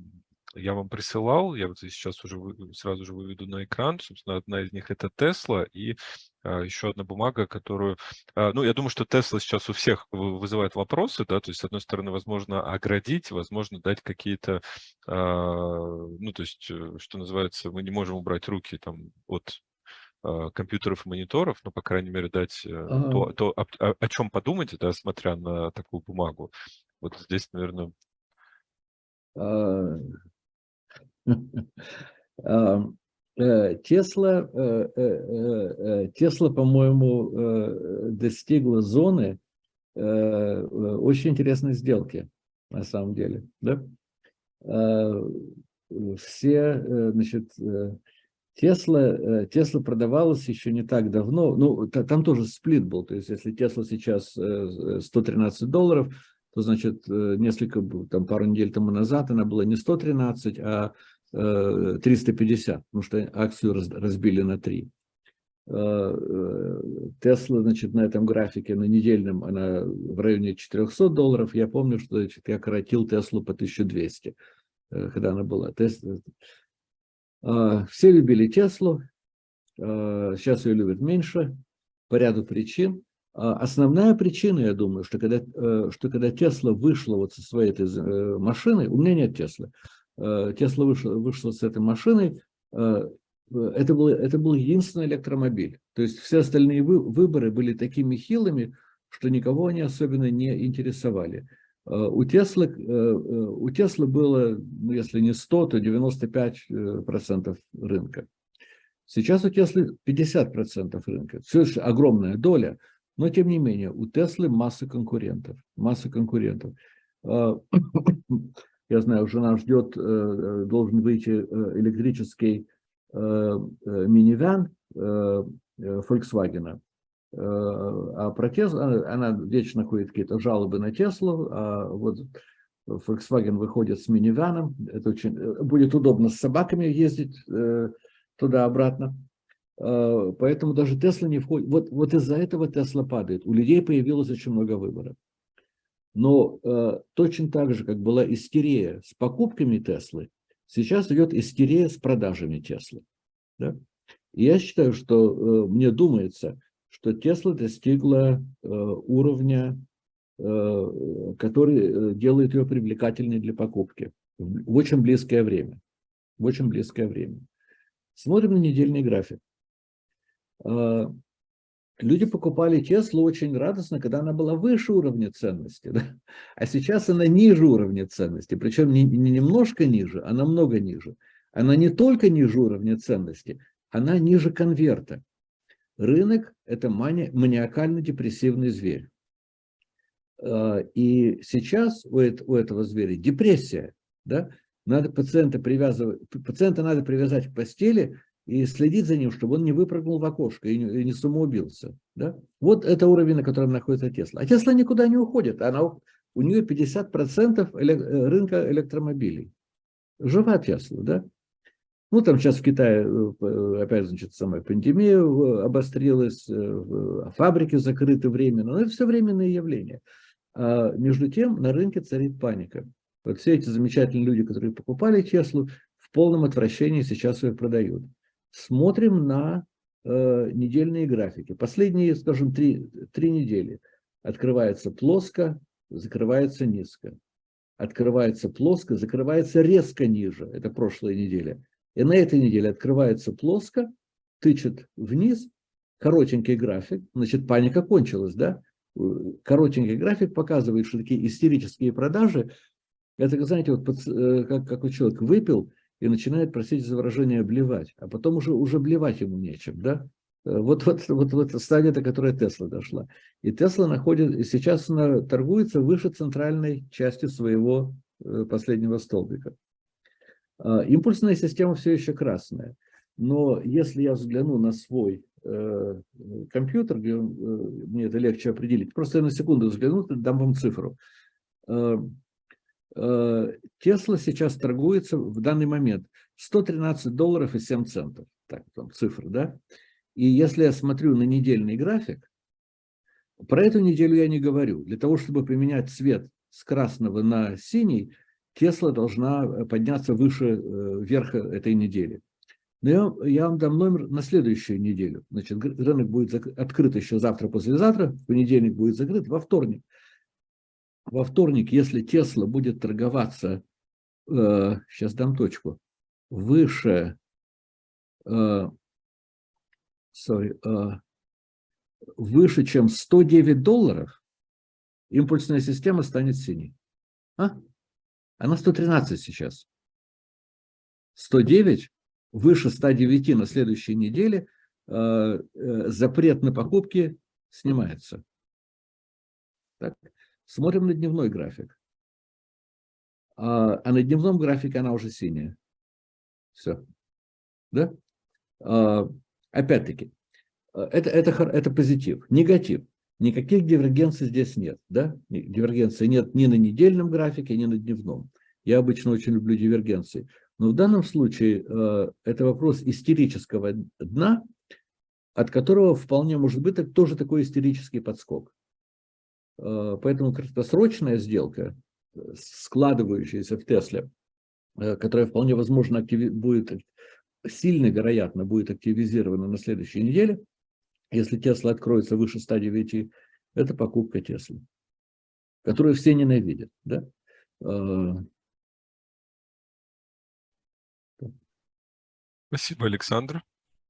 я вам присылал, я вот сейчас уже вы, сразу же выведу на экран, собственно, одна из них это Тесла, и э, еще одна бумага, которую, э, ну, я думаю, что Тесла сейчас у всех вызывает вопросы, да, то есть, с одной стороны, возможно, оградить, возможно, дать какие-то, э, ну, то есть, э, что называется, мы не можем убрать руки там от а, компьютеров и мониторов, ну, по крайней мере, дать э, ага. то, то о, о, о чем подумать, да, смотря на такую бумагу. Вот здесь, наверное... [LAUGHS] А, а, э, Тесла, э, Тесла, по-моему, достигла зоны очень интересной сделки, на самом деле. Да? Все, значит, Тесла, Тесла продавалась еще не так давно, ну, там тоже сплит был, то есть если Тесла сейчас 113 э, долларов, то значит э, несколько, там пару недель тому назад она была не 113, а 350, э, потому что акцию разбили на 3. Тесла, значит, на этом графике, на недельном, она в районе 400 долларов. Я помню, что значит, я коротил Теслу по 1200, когда она была. А, все любили Теслу, сейчас ее любят меньше по ряду причин. А, основная причина, я думаю, что когда, э, что когда Тесла вышла вот со своей этой э, машиной, у меня нет Теслы, Тесла вышла, вышла с этой машиной, это был, это был единственный электромобиль. То есть все остальные выборы были такими хилыми, что никого они особенно не интересовали. Э, у Теслы, э, э, у Теслы было, ну, если не 100, то 95% рынка. Сейчас у Теслы 50% рынка. Все еще огромная доля, но тем не менее у Теслы масса конкурентов. Масса конкурентов. Я знаю, жена ждет, должен выйти электрический минивэн Volkswagen. Э, а про Теслу, она вечно ходит какие-то жалобы на Теслу, а вот Volkswagen выходит с миниваном, это очень, э, будет удобно с собаками ездить э, туда-обратно, поэтому даже Тесла не входит, вот, вот из-за этого Тесла падает, у людей появилось очень много выборов. Но точно так же, как была истерия с покупками Теслы, сейчас идет истерия с продажами Теслы. Да? И я считаю, что мне думается, что Тесла достигла э, уровня, э, который э, делает ее привлекательной для покупки в очень близкое время. В очень близкое время. Смотрим на недельный график. Люди покупали Теслу очень радостно, когда она была выше уровня ценности. [LAUGHS] Да? А сейчас она ниже уровня ценности. Причем не, не немножко ниже, а намного ниже. Она не только ниже уровня ценности, она ниже конверта. Рынок – это маниакально-депрессивный зверь. А, и сейчас у этого зверя депрессия. Да? Надо пациента, привязывать, пациента надо привязать к постели и следить за ним, чтобы он не выпрыгнул в окошко и не, и не самоубился. Да? Вот это уровень, на котором находится Тесла. А Тесла никуда не уходит. Она, у нее 50% рынка электромобилей. Жива Тесла, да? Ну, там сейчас в Китае, э, опять, значит, самая пандемия э, обострилась, э, фабрики закрыты временно, но это все временные явления. А между тем на рынке царит паника. Вот все эти замечательные люди, которые покупали Теслу, в полном отвращении сейчас ее продают. Смотрим на э, недельные графики. Последние, скажем, три, три недели. Открывается плоско, закрывается низко. Открывается плоско, закрывается резко ниже. Это прошлая неделя и на этой неделе открывается плоско, тычет вниз, коротенький график, значит, паника кончилась, да? Коротенький график показывает, что такие истерические продажи, это, знаете, вот э, как, как человек выпил и начинает, простите за выражение, блевать, а потом уже, уже блевать ему нечем, да? Вот, вот, вот, вот стадия, до которой Тесла дошла. И Тесла находит, и сейчас она торгуется выше центральной части своего э, последнего столбика. А, импульсная система все еще красная. Но если я взгляну на свой э, компьютер, где э, мне это легче определить, просто я на секунду взгляну, дам вам цифру. Э, э, Тесла сейчас торгуется в данный момент 113 долларов и 7 центов. Так, там цифры, да? И если я смотрю на недельный график, про эту неделю я не говорю. Для того, чтобы поменять цвет с красного на синий, Тесла должна э, подняться выше э, верха этой недели. Но я, я вам дам номер на следующую неделю. Значит, рынок будет открыт еще завтра-послезавтра, в понедельник будет закрыт, во вторник. Во вторник, если Тесла будет торговаться, э, сейчас дам точку, выше, э, sorry, э, выше, чем 109 долларов, импульсная система станет синей. А? Она 113 сейчас. 109 выше 109 на следующей неделе э, э, запрет на покупки снимается. Так. Смотрим на дневной график. А, а на дневном графике она уже синяя. Все. Да? А, опять-таки, это, это, это позитив. Негатив. Никаких дивергенций здесь нет. Да? Дивергенции нет ни на недельном графике, ни на дневном. Я обычно очень люблю дивергенции. Но в данном случае э, это вопрос истерического дна, от которого вполне может быть тоже такой истерический подскок. Э, поэтому краткосрочная сделка, складывающаяся в Тесле, э, которая вполне возможно будет, сильно вероятно будет активизирована на следующей неделе, если Тесла откроется выше 109, это покупка Теслы, которую все ненавидят. Да? Спасибо, Александр.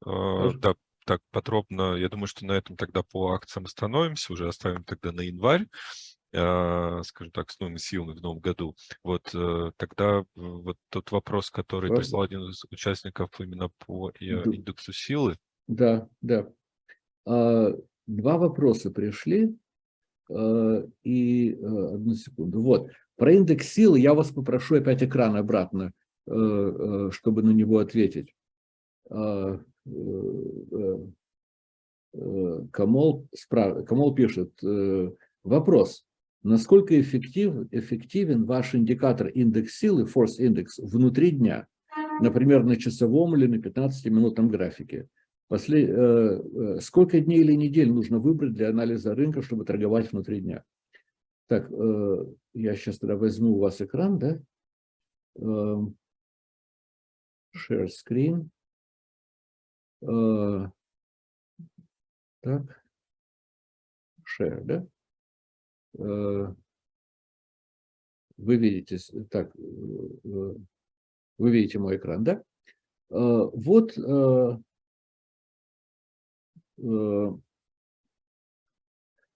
Э, да, так подробно, я думаю, что на этом тогда по акциям остановимся, уже оставим тогда на январь, э, скажем так, с новыми силами в новом году. Вот э, тогда вот тот вопрос, который прислал один из участников именно по индексу силы. Да, да. А, два вопроса пришли, и одну секунду. Вот, про индекс силы я вас попрошу опять экран обратно, чтобы на него ответить. Э, э, э, Камол, справ... Камол пишет, вопрос, насколько эффектив, эффективен ваш индикатор индекс силы, force index, внутри дня, например, на часовом или на 15-минутном графике? После, сколько дней или недель нужно выбрать для анализа рынка, чтобы торговать внутри дня? Так, я сейчас тогда возьму у вас экран, да? Share screen. Э, так, share, да? Э, вы видите, так, э, вы видите мой экран, да? Вот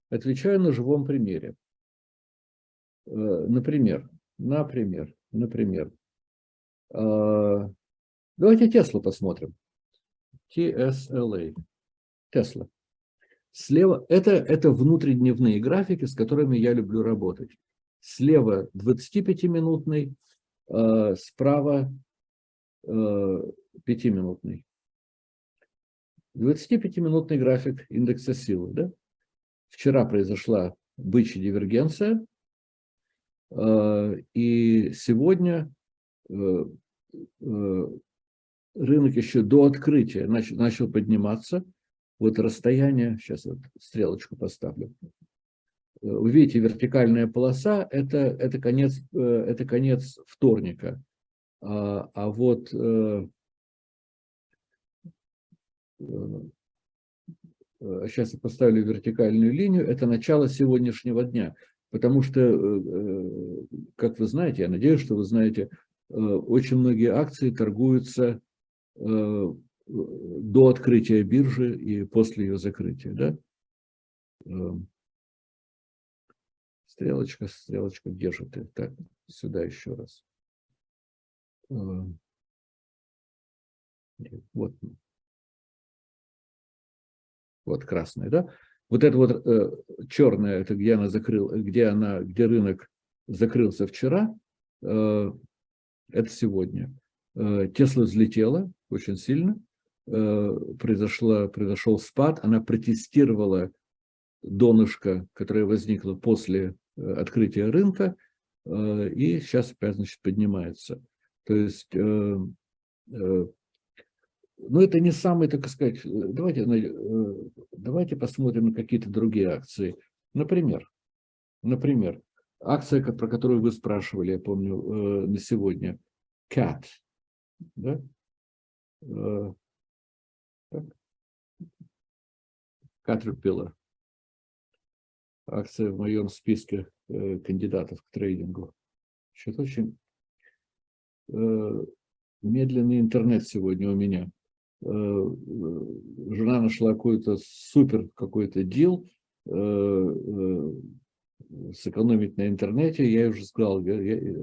отвечаю на живом примере. Например, например, например, давайте Теслу посмотрим. TSLA, Tesla. Слева, это, это внутридневные графики, с которыми я люблю работать. Слева 25-минутный, э, справа э, 5-минутный. 25-минутный график индекса силы. Да? Вчера произошла бычья дивергенция, э, и сегодня э, рынок еще до открытия начал, начал подниматься. Вот расстояние, сейчас вот стрелочку поставлю. Вы видите, вертикальная полоса это, это, конец, э, это конец вторника. А, а вот сейчас э, э, я поставлю вертикальную линию, это начало сегодняшнего дня. Потому что, как вы знаете, я надеюсь, что вы знаете, очень многие акции торгуются Э, до открытия биржи и после ее закрытия. Да? Эм, стрелочка, стрелочка держит. Так, сюда еще раз. Эм, вот. вот красная, да, вот это вот э, черное, это где она закрыл, где она, где рынок закрылся вчера, э, это сегодня. Э, Тесла взлетела очень сильно, э, произошла, произошел спад, она протестировала донышко, которое возникло после э, открытия рынка, э, и сейчас опять, значит, поднимается. То есть, ну, это не самый, так сказать, давайте, давайте посмотрим на какие-то другие акции. Например, например, акция, про которую вы спрашивали, я помню, на сегодня, CAT, да? Э, Caterpillar. Акция в моем списке э, кандидатов к трейдингу. Что-то очень медленный интернет сегодня у меня. Жена нашла какой-то супер какой-то дел, сэкономить на интернете, я уже сказал, я, я,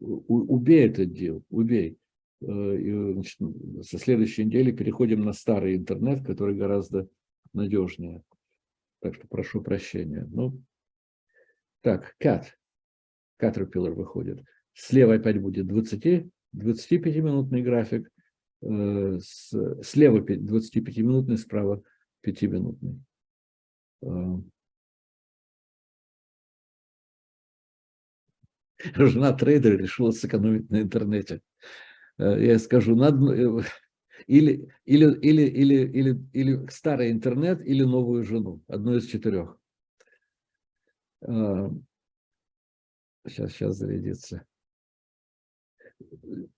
убей этот дел, убей. Э, и, значит, со следующей недели переходим на старый интернет, который гораздо надежнее. Так что прошу прощения. Ну, так, Cat, Caterpillar выходит. Слева опять будет 20, 25-минутный график, э, слева 25-минутный, справа 5-минутный. [LAUGHS] жена трейдера решила сэкономить на интернете. Э, я скажу, надо, э, или, или, или, или, или, или старый интернет, или новую жену, одну из четырех. Сейчас, э, сейчас зарядится.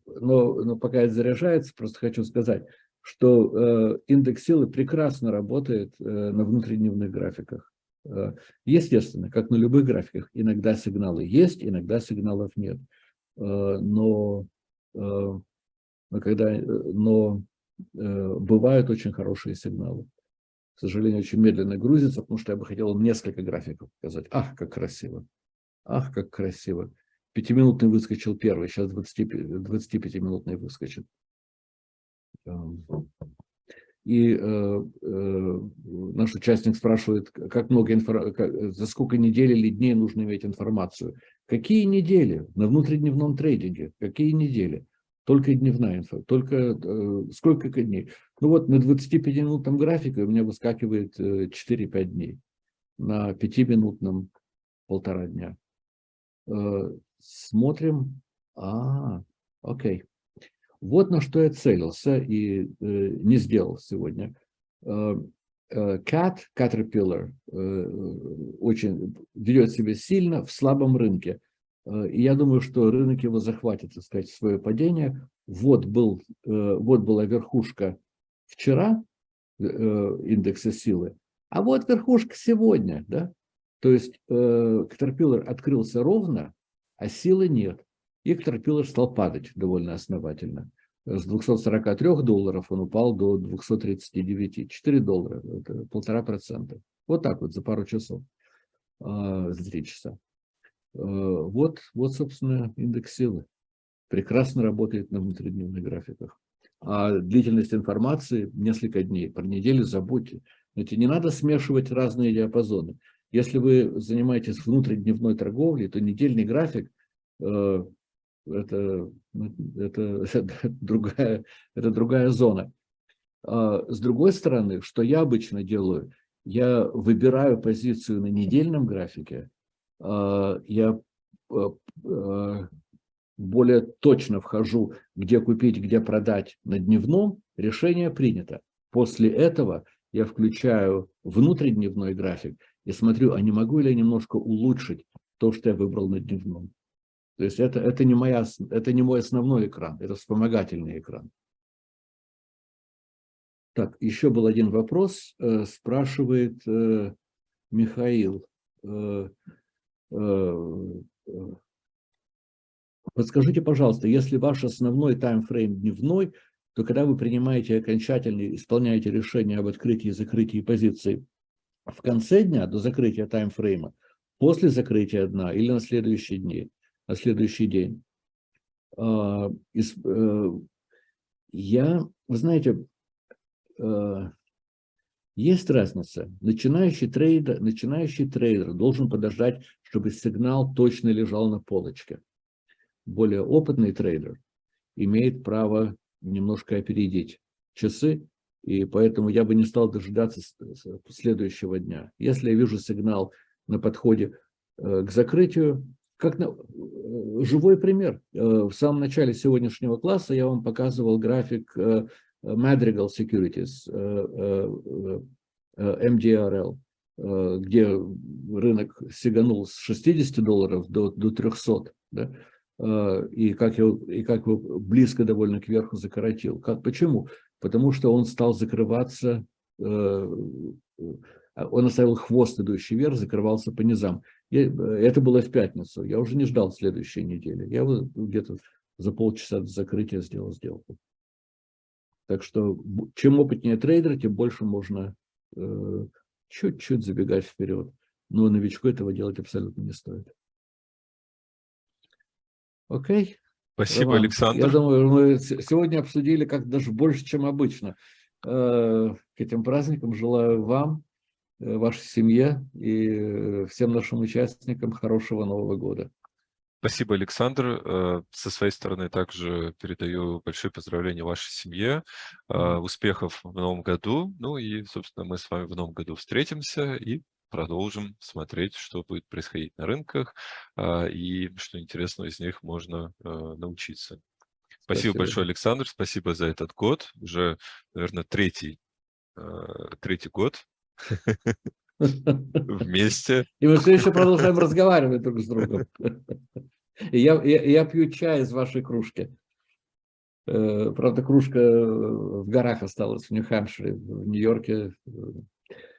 Но, но пока это заряжается, просто хочу сказать, что индекс силы прекрасно работает на внутридневных графиках. Э, естественно, как на любых графиках, иногда сигналы есть, иногда сигналов нет. Э, но, э, но, когда, но бывают очень хорошие сигналы. К сожалению, очень медленно грузится, потому что я бы хотел несколько графиков показать. Ах, как красиво! Ах, как красиво! Пятиминутный выскочил первый, сейчас 25-минутный выскочит. И э, э, наш участник спрашивает, как много инфор... за сколько недель или дней нужно иметь информацию. Какие недели на внутридневном трейдинге? Какие недели? Только дневная инфа, только э, сколько дней? Ну вот на 25-минутном графике у меня выскакивает э, 4-5 дней, на 5-минутном полтора дня. Э, смотрим, а, окей. Вот на что я целился и э, не сделал сегодня. Э, э, Cat, Caterpillar, э, очень ведет себя сильно в слабом рынке. Э, и я думаю, что рынок его захватит, так сказать, свое падение. Вот, был, э, вот была верхушка вчера э, индекса силы, а вот верхушка сегодня. Да? То есть Caterpillar открылся ровно, а силы нет. И Caterpillar стал падать довольно основательно. С 243 долларов он упал до 239. 4 доллара, полтора процента. Вот так вот за пару часов, за три часа. А, вот, вот, собственно, индекс силы. Прекрасно работает на внутридневных графиках. А длительность информации несколько дней. Про неделю забудьте. Знаете, не надо смешивать разные диапазоны. Если вы занимаетесь внутридневной торговлей, то недельный график э, это, это, [LAUGHS] это, другая, это другая зона. А с другой стороны, что я обычно делаю, я выбираю позицию на недельном графике, я а, а, более точно вхожу, где купить, где продать на дневном, решение принято. После этого я включаю внутридневной график и смотрю, а не могу ли я немножко улучшить то, что я выбрал на дневном. То есть это, это, не моя, это не мой основной экран, это вспомогательный экран. Так, еще был один вопрос, э, спрашивает э, Михаил. Э, подскажите, пожалуйста, если ваш основной таймфрейм дневной, то когда вы принимаете окончательно, исполняете решение об открытии и закрытии позиции в конце дня, до закрытия таймфрейма, после закрытия дня или на следующие дни, на следующий день. А, э, я, вы знаете, э, Есть разница. Начинающий трейдер, начинающий трейдер должен подождать, чтобы сигнал точно лежал на полочке. Более опытный трейдер имеет право немножко опередить часы, и поэтому я бы не стал дожидаться следующего дня. Если я вижу сигнал на подходе э, к закрытию, как на, э, живой пример. Э, в самом начале сегодняшнего класса я вам показывал график Madrigal Securities, MDRL, где рынок сиганул с 60 долларов до, до 300. Да? И как, его, и как его близко довольно кверху закоротил. Как, почему? Потому что он стал закрываться, он оставил хвост, идущий вверх, закрывался по низам. это было в пятницу. Я уже не ждал следующей недели. Я где-то за полчаса до закрытия сделал сделку. Так что чем опытнее трейдер, тем больше можно э, чуть-чуть э, забегать вперед. Но новичку этого делать абсолютно не стоит. Окей? Спасибо, Роман, Александр. Я думаю, мы сегодня обсудили как даже больше, чем обычно. Э, к этим праздникам желаю вам, э, вашей семье и всем нашим участникам хорошего Нового года. Спасибо, Александр. Э, со своей стороны также передаю большое поздравление вашей семье, э, успехов в новом году. Ну и, собственно, мы с вами в новом году встретимся и продолжим смотреть, что будет происходить на рынках э, и что интересного из них можно научиться. Спасибо, Спасибо большое, Александр. Спасибо за этот год. Уже, наверное, третий, третий год [LAUGHS] вместе. И мы все еще продолжаем разговаривать друг с другом. И я, я, я пью чай из вашей кружки. Э, правда, кружка в горах осталась, в Нью-Хэмпшире, в Нью-Йорке.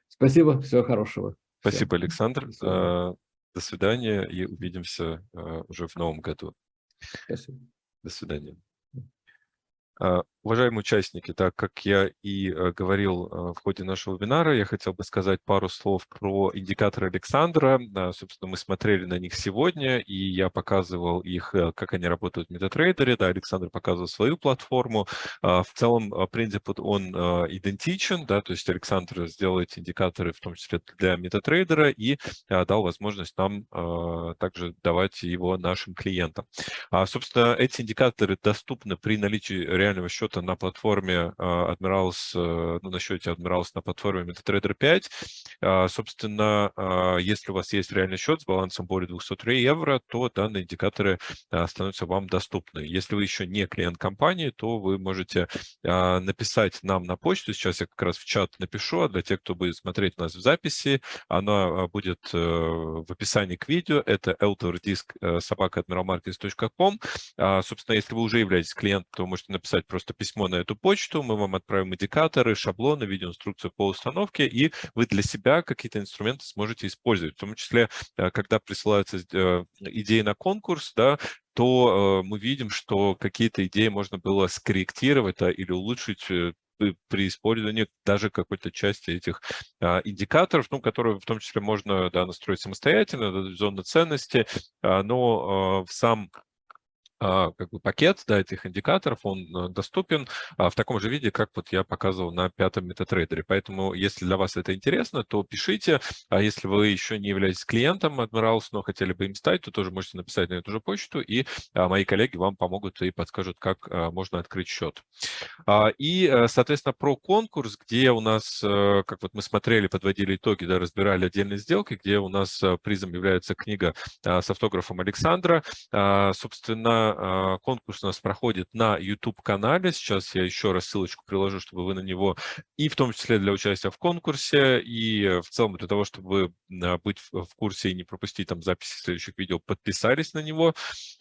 Спасибо, всего хорошего. Спасибо, Все. Александр. Спасибо. До свидания и увидимся э, уже в новом году. Спасибо. До свидания. Уважаемые участники, так как я и э, говорил э, в ходе нашего вебинара, я хотел бы сказать пару слов про индикаторы Александра. Собственно, мы смотрели на них сегодня, и я показывал их, э, как они работают в MetaTrader. Да, Александр показывал свою платформу. В целом, принцип он идентичен, да, то есть Александр сделал эти индикаторы, в том числе для MetaTrader, и дал возможность нам также давать его нашим клиентам. А, собственно, эти индикаторы доступны при наличии реального счета на платформе а, Admirals, э, ну, на счете Admirals на платформе MetaTrader 5. А, собственно, а, если у вас есть реальный счет с балансом более 203 евро, то данные индикаторы становятся вам доступны. Если вы еще не клиент компании, то вы можете написать нам на почту. Сейчас я как раз в чат напишу, а для тех, кто будет смотреть нас в записи, она будет э, в описании к видео. Это eltordisk э, собака Собственно, если вы уже являетесь клиентом, то вы можете написать просто письмо на эту почту, мы вам отправим индикаторы, шаблоны, видеоинструкцию по установке, и вы для себя какие-то инструменты сможете использовать. В том числе, э, когда присылаются э, идеи на конкурс, да, то э, мы видим, что какие-то идеи можно было скорректировать да, или улучшить при использовании даже какой-то части этих а, индикаторов, ну, которые в том числе можно да, настроить самостоятельно, да, зоны ценности, а, но а, сам как бы пакет да, этих индикаторов, он э, доступен а, в таком же виде, как вот я показывал на пятом метатрейдере. Поэтому, если для вас это интересно, то пишите. А если вы еще не являетесь клиентом Admirals, но хотели бы им стать, то тоже можете написать на эту же почту, и мои коллеги вам помогут и подскажут, как можно открыть счет. И, э, соответственно, про конкурс, где у нас, э, как вот мы смотрели, подводили итоги, да, разбирали отдельные сделки, где у нас призом является книга с автографом Александра. Собственно, а, конкурс у нас проходит на YouTube-канале. Сейчас я еще раз ссылочку приложу, чтобы вы на него, и в том числе для участия в конкурсе, и в целом для того, чтобы а, быть в курсе и не пропустить там записи следующих видео, подписались на него.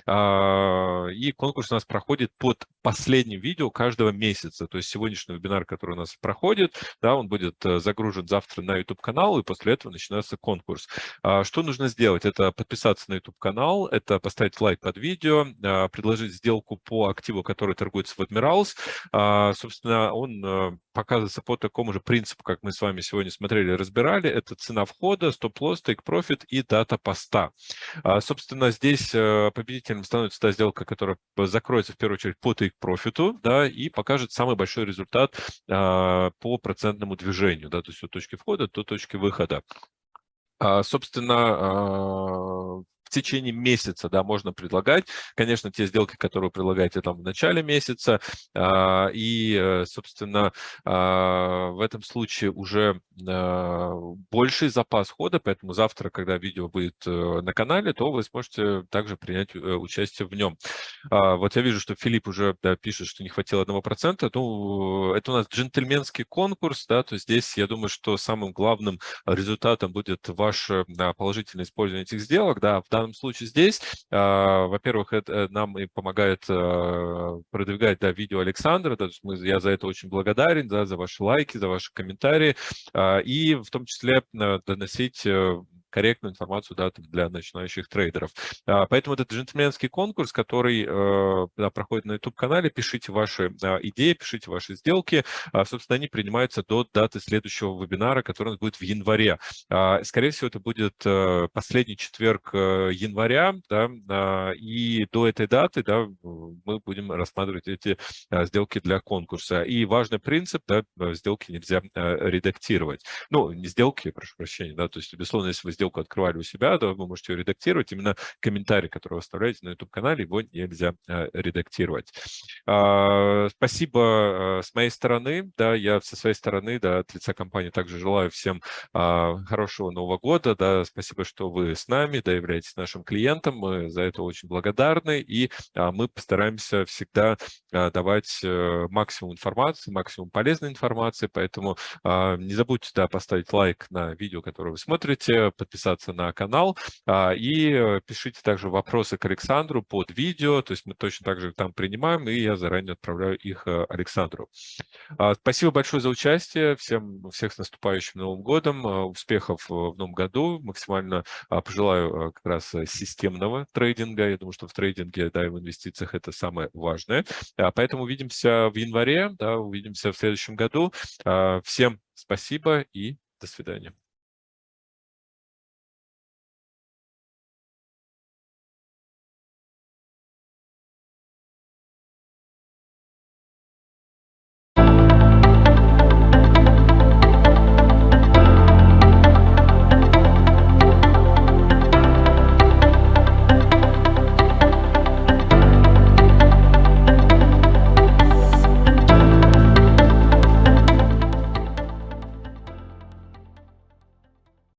А, и конкурс у нас проходит под последним видео каждого месяца. То есть сегодняшний вебинар, который у нас проходит, да, он будет э, загружен завтра на YouTube-канал, и после этого начинается конкурс. Что нужно сделать? Это подписаться на YouTube-канал, это поставить лайк под видео, предложить сделку по активу, который торгуется в Admirals. Собственно, он показывается по такому же принципу, как мы с вами сегодня смотрели разбирали. Это цена входа, стоп-лосс, тейк-профит и дата поста. Собственно, здесь победителем становится та сделка, которая закроется в первую очередь по тейк-профиту, да, и покажет самый большой результат по процентному движению, да, то есть от точки входа до точки выхода. Собственно, течение месяца, да, можно предлагать. Конечно, те сделки, которые вы предлагаете там в начале месяца, а, и, э, собственно, а, в этом случае уже а, больший запас хода, поэтому завтра, когда видео будет э, на канале, то вы сможете также принять э, участие в нем. Вот я вижу, что Филипп уже да, пишет, что не хватило 1%. Ну, это у нас джентльменский конкурс, да, то здесь, я думаю, что самым главным результатом будет ваше положительное использование этих сделок, да, данном случае здесь, а, во-первых, э, нам и помогает а, продвигать да, видео Александра, есть мы, я за это очень благодарен, да, за ваши лайки, за ваши комментарии, а, и в том числе доносить э, корректную информацию да, для начинающих трейдеров. А, поэтому это джентльменский конкурс, который э, да, проходит на YouTube-канале. Пишите ваши а, идеи, пишите ваши сделки. А, собственно, они принимаются до даты следующего вебинара, который у нас будет в январе. Скорее всего, это будет э, последний четверг э, января, да, и до этой даты да, мы будем рассматривать эти сделки для конкурса. И важный принцип, да, сделки нельзя редактировать. Ну, не сделки, прошу прощения, да, то есть, безусловно, если вы сделку открывали у себя, то вы можете ее редактировать. Именно комментарий, который вы оставляете на YouTube-канале, его нельзя э, редактировать. А, спасибо э, с моей стороны. Да, я со своей стороны, да, от лица компании также желаю всем а, хорошего Нового года. Да, спасибо, что вы с нами, да, являетесь нашим клиентом. Мы за это очень благодарны. И а, мы постараемся всегда давать э, максимум информации, максимум полезной информации. Поэтому не забудьте, да, поставить лайк на видео, которое вы смотрите, подписаться на канал. А, и э, пишите также вопросы к Александру под видео, то есть мы точно так же там принимаем, и я заранее отправляю их э, Александру. А, спасибо большое за участие, всем, всех с наступающим Новым годом, а, успехов в новом году, максимально пожелаю как раз системного трейдинга, я думаю, что в трейдинге, да, и в инвестициях это самое важное. Поэтому увидимся в январе, да, увидимся в следующем году. Всем спасибо и до свидания.